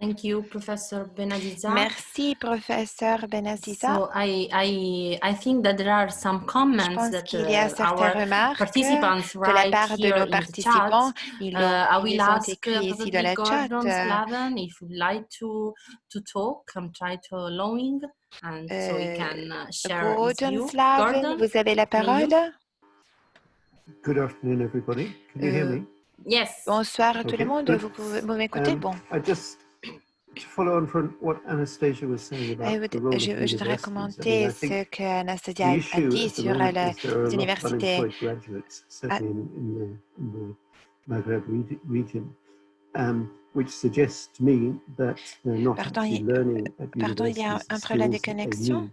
Thank you, Professor Benaziza. Merci, professeur Benaziza. So I, I, I think that there are some Je comments pense that qu'il y a uh, certaines our remarques participants de la part de here nos in the chat. participants. Ils, Uh, I ils will ont ask uh, écrits ici dans probably le chat. Gordon Euh, Slaven if you'd like to to talk and try to allowing and so he Euh, can uh, share his Gordon. Slaven, Gordon, vous avez la parole? Good afternoon, everybody. Can you hear Euh, me? Yes. Bonsoir à tout le monde. Vous pouvez vous m'écoutez? Um, Bon. I just je, voudrais commenter ce think que Anastasia a dit sur les universités. region, um, Pardon, il- y a un problème de connexion?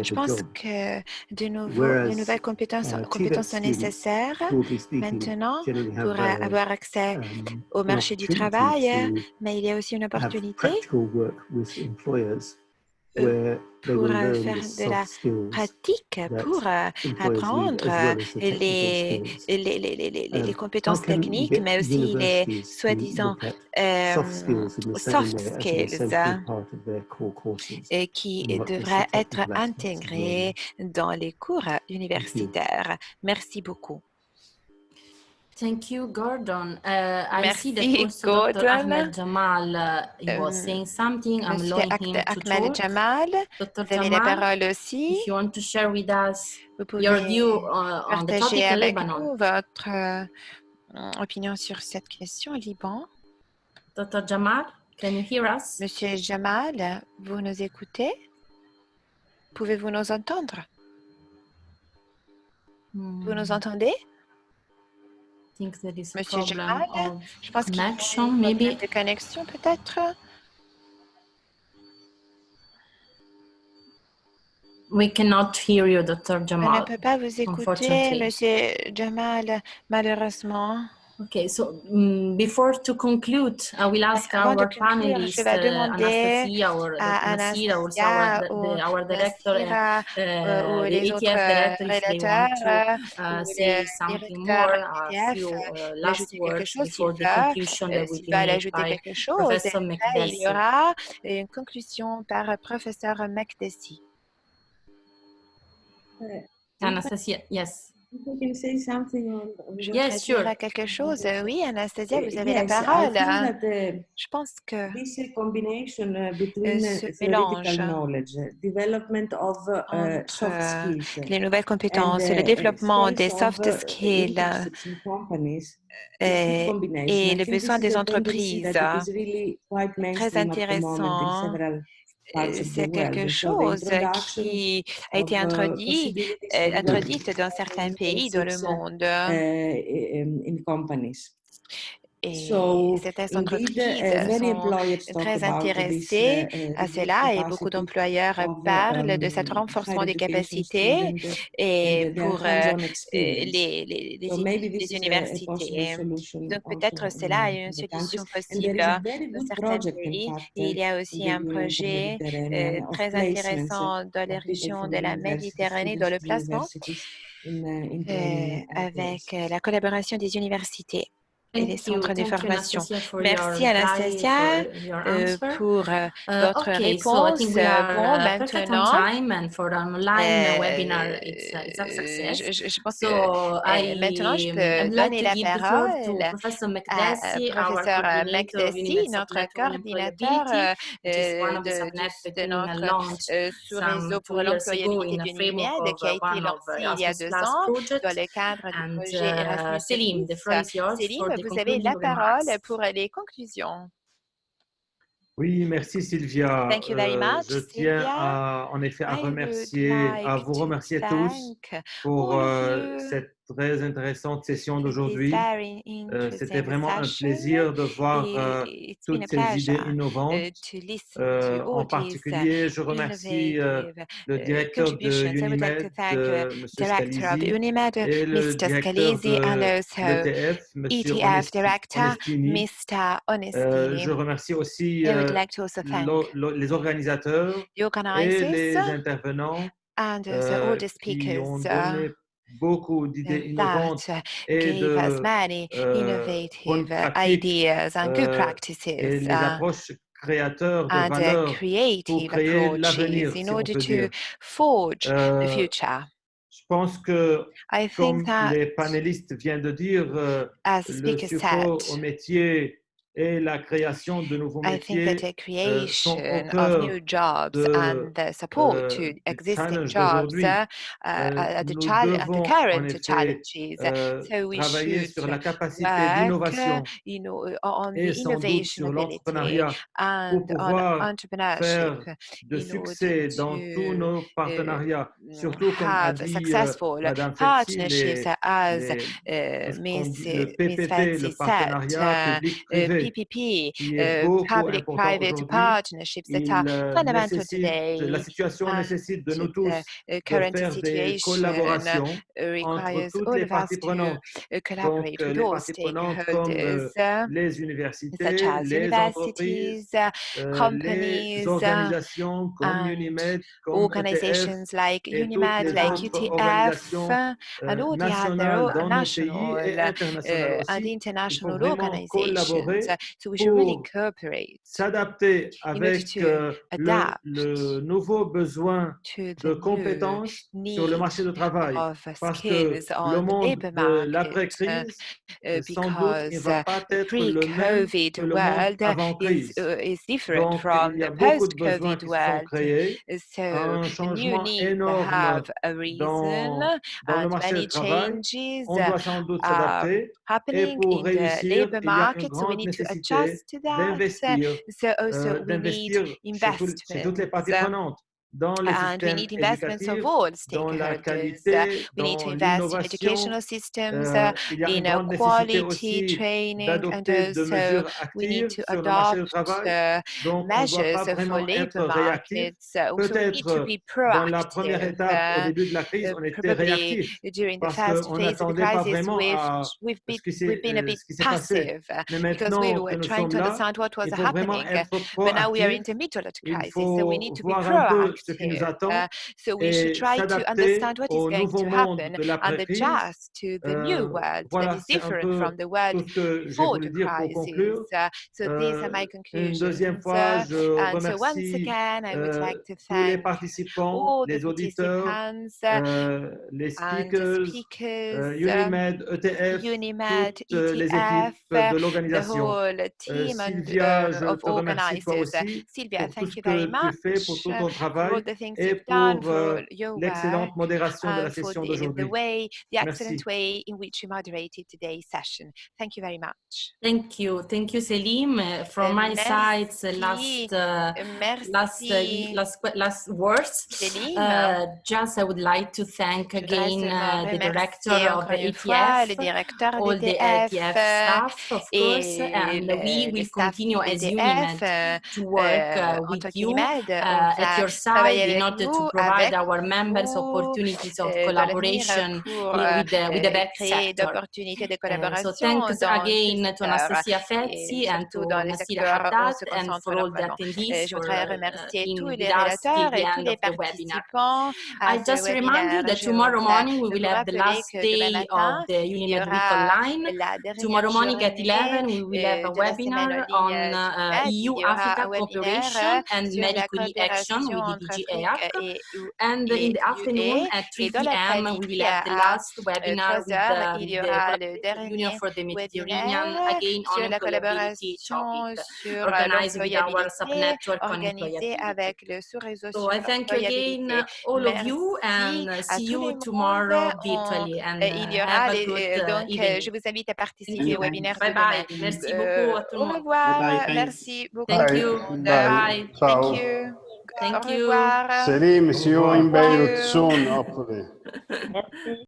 Je pense que de, nouveau, de nouvelles compétences, uh, compétences sont nécessaires. maintenant pour uh, avoir accès um, au marché du travail, mais il y a aussi une opportunité Euh, pour euh, faire de la pratique pour euh, apprendre les, les, les, les, compétences techniques, mais aussi les soi-disant euh, soft skills hein, et qui the devraient être intégrés dans les cours universitaires. Merci beaucoup. Thank you, Gordon. Uh, I see that Merci, also Dr. Ahmed Jamal uh, he was Um, saying something. I'm allowing him to Ahmed talk. Jamal, Dr. vous avez la Jamal, parole aussi. if you want to share with us Vous your pouvez view uh, on the topic avec Lebanon. nous votre euh, opinion sur cette question, Liban. Dr. Jamal, can you hear us? Monsieur Jamal, vous nous écoutez? Pouvez-vous nous entendre? Vous nous Hmm. entendez? Think there is a Monsieur problem Jamal, of je pense qu'il y a connection, maybe. de connexion peut-être? We cannot hear you, Dr. On ne Jamal. peut pas vous écouter. Monsieur Jamal, malheureusement. Okay, so mm, before to conclude, I will ask avant our conclure, panelists, uh, Anastasia or Nasira, also Anastasia our, ou the, our director, uh, Nasira uh, the ETF director, if they want to uh, say something more, a few uh, last words before the conclusion euh, that will s'ils be made by Professor après, il y McDessie. aura une conclusion par professeur McDessie. Anastasia, yes. Say something Je Yes, sure. dire quelque chose. Oui, Anastasia, Uh, vous avez la yes, parole. uh, Je pense que this uh, combination uh, between ce mélange theoretical knowledge, development of soft entre skills, les nouvelles and compétences, le développement des of, soft skills euh, et I le think this besoin is des entreprises. Très intéressant. Euh, the C'est quelque chose introduction qui a été introduit, euh, introduite dans certains pays dans le internships, uh, monde. Uh. Et So, certaines indeed, entreprises uh, many sont très about this, intéressées uh, uh, à cela et beaucoup d'employeurs of, parlent de cet um, renforcement higher des capacités et their pour euh, euh, les, universités. Donc peut-être cela est une solution possible very dans certains pays. Et il y a aussi un projet euh, très intéressant dans les régions de la Méditerranée dans le placement uh, euh, uh, avec euh, la collaboration des universités et les centres de formation. Merci Anastasia euh, pour euh, Uh, votre okay, so I réponse. Euh, are Bon, uh, maintenant, uh, euh, uh, je, pense que So euh, maintenant je peux donner la parole à professeur euh, McDessie, notre coordinateur euh, euh, de, notre euh, sous-réseau pour l'employabilité du NUMED qui a uh, été of lancé uh, il y a deux ans dans le cadre du projet uh, Erasmus+. Céline, vous avez la parole pour les conclusions. Oui, merci Sylvia. Thank you very Euh, much, je tiens Sylvia. à, en effet à I remercier, à vous remercier tous thank pour euh, cette très intéressante session d'aujourd'hui. Euh, C'était vraiment un plaisir de voir euh, toutes ces idées innovantes. uh, Euh, en uh, particulier, je remercie le uh, directeur de Unimed, uh, M. Scalisi, et le directeur de l'ETF, M. Onestini. Je remercie aussi les organisateurs et les intervenants and all the speakers uh, beaucoup d'idées innovantes that et gave us de many euh, bonnes innovative pratiques ideas and good euh, et practices les uh, approches créateurs de and uh, valeur pour creative créer approaches l'avenir, in si on order peut to dire. forge the Euh, future. je pense que, I comme think that, les panélistes viennent de dire, le support au métier et la création de nouveaux I think that the euh, creation of new jobs de, and the support euh, to existing jobs uh, uh, Euh, are the, are the current effet challenges. So we travailler should sur la capacité d'innovation you know, on et the sur innovation ability l'entrepreneuriat pour and on pouvoir entrepreneurship faire de succès dans tous to nos partenariats, surtout comme a dit Madame partnerships les, as les- le partenariat uh, public-privé, PPP, qui est uh, beaucoup important public-private aujourd'hui. partnerships that Il are euh, fundamental nécessite, today? la situation and nécessite de nous the tous uh, de current faire des situation collaborations uh, entre requires toutes all les of us parties to prenantes. uh, Donc, collaborate euh, with les all parties prenantes comme euh, stakeholders, uh, les such universités, as les entreprises, universities, uh, euh, companies, les uh, organisations comme and Unimed, comme ETF organizations like et toutes UNIMED, les like autres UTF, organisations uh, and euh, all the other nationales o- dans nos pays national et uh, internationales uh, and aussi. Il faut international vraiment organizations. So we should really cooperate s'adapter avec to euh, le, adapt le nouveau besoin to de compétences sur le marché du travail. of Parce que skills le on the monde labor de market uh, l'après-crise, uh, euh, sans doute, ne because va uh, pas the être le même que le monde world avant is, crise. Donc, from il y a the beaucoup de besoins post-COVID qui sont world. créés, So un changement énorme have a reason dans, dans le and marché many du travail. changes On doit sans doute are s'adapter. Et happening pour in the réussir, labor il y a une grande to nécessité adjust to that. Uh, d'investir, So also euh, we need d'investir chez, tout- chez toutes les investments parties uh, prenantes. Dans les and we systèmes need investments of éducatifs, all dans la stakeholders. Uh, qualité, we need to dans invest in l'innovation. educational systems, Euh, uh, il y a une in uh, grande nécessité quality aussi training, and d'adopter de also mesures we need actives to sur le marché du adopt travail. uh, Donc, on ne doit measures pas for vraiment être labor réactif. markets. Uh, so we need to Peut-être be dans la première proactive. étape, au uh, début de la crise, uh, on était probably réactif during the parce first qu'on phase of the n'attendait pas crisis, vraiment we've, à we've, ce been, qui s'est we've been a euh, bit ce qui s'est passé. passive uh, Mais because maintenant we que were nous trying sommes to là, understand what was il faut vraiment happening. uh, être But now we are in proactif. the middle of the Il crisis, so we need faut to be voir un peu ce qui nous proactive. attend Uh, so we should et try to s'adapter understand what is au going nouveau to monde happen de and l'après-crise. adjust to the new Euh, world that voilà, is c'est un different peu from the world tout ce que voulu the dire pour conclure. crisis. Uh, so these Euh, are my une conclusions. deuxième fois, Uh, je and so once remercie again, I would euh, like to tous les thank participants, all the les auditeurs, participants uh, euh, les speakers, euh, um, Unimed, ETF, Unimed, toutes euh, les ETF, équipes uh, de the l'organisation. whole team and, Sylvia, uh, je of te remercie toi organizers. Uh, aussi Sylvia, pour tout thank ce you very que tu fais, much pour tout uh, ton for all travail the things et you've done, pour for euh, all your work, l'excellente modération de la and for session the, the d'aujourd'hui. way, the excellent Merci. way in which you moderated today's session. Thank you very much. Thank you. Thank you, Selim. Uh, From Uh, my side, uh, merci. last, uh, Uh, last, uh, Merci, last, que- last words. Selim. Uh, just I would like to thank Je voudrais again seulement uh, the director remercier of encore the une fois le ETF, directeur all the d'EDF ETF euh, staff, of course, et and le, we le will staff continue as d'EDF Unimed euh, to work euh, uh, en with tant you qu'UNIMED. uh, On at va your side travailler in avec order to vous, provide avec our members vous opportunities of euh, dans l'avenir collaboration pour uh, euh, with the, with the euh, best créer sector. d'opportunités de Uh, so collaboration thanks dans ce again to secteur Anastasia et Fetzi and surtout to dans les Nasira secteurs où on Haddad se and concentre for all the normalement. Euh, attendees je for voudrais uh, remercier being tous with les us till relateurs the et tous end les of the webinar. participants à I ce just remind you webinaire. that Je tomorrow voudrais morning we will vous have the rappeler last que demain day matin, of the il y Unimed Week aura Online. la dernière Tomorrow morning at journée 11 we will have euh, a de la semaine webinar en on ligne uh, du MED. Il y aura EU-Africa un webinaire cooperation and sur la Marie Curie action coopération with the et, U- And in the afternoon UE. at 3 Et dans p.m. we will have the à last euh, webinar with 13 heures, the, il y the aura le Collaborative Union dernier for the Mediterranean webinaire again on sur la collaboration topic sur organized with our sub-network on avec le sous-réseau So I thank you again all of you Merci and à see le you tomorrow virtually and euh, uh, il y aura have a les- good euh, uh, donc euh, evening. je vous invite à participer you. au webinaire Bye de demain. Merci Euh, beaucoup à tout le au revoir. Bye bye, thanks. Merci beaucoup. Thank you. le. Bye. Thank you. Thank au you. revoir. Selim, see you in Thank Beirut soon, hopefully. Merci.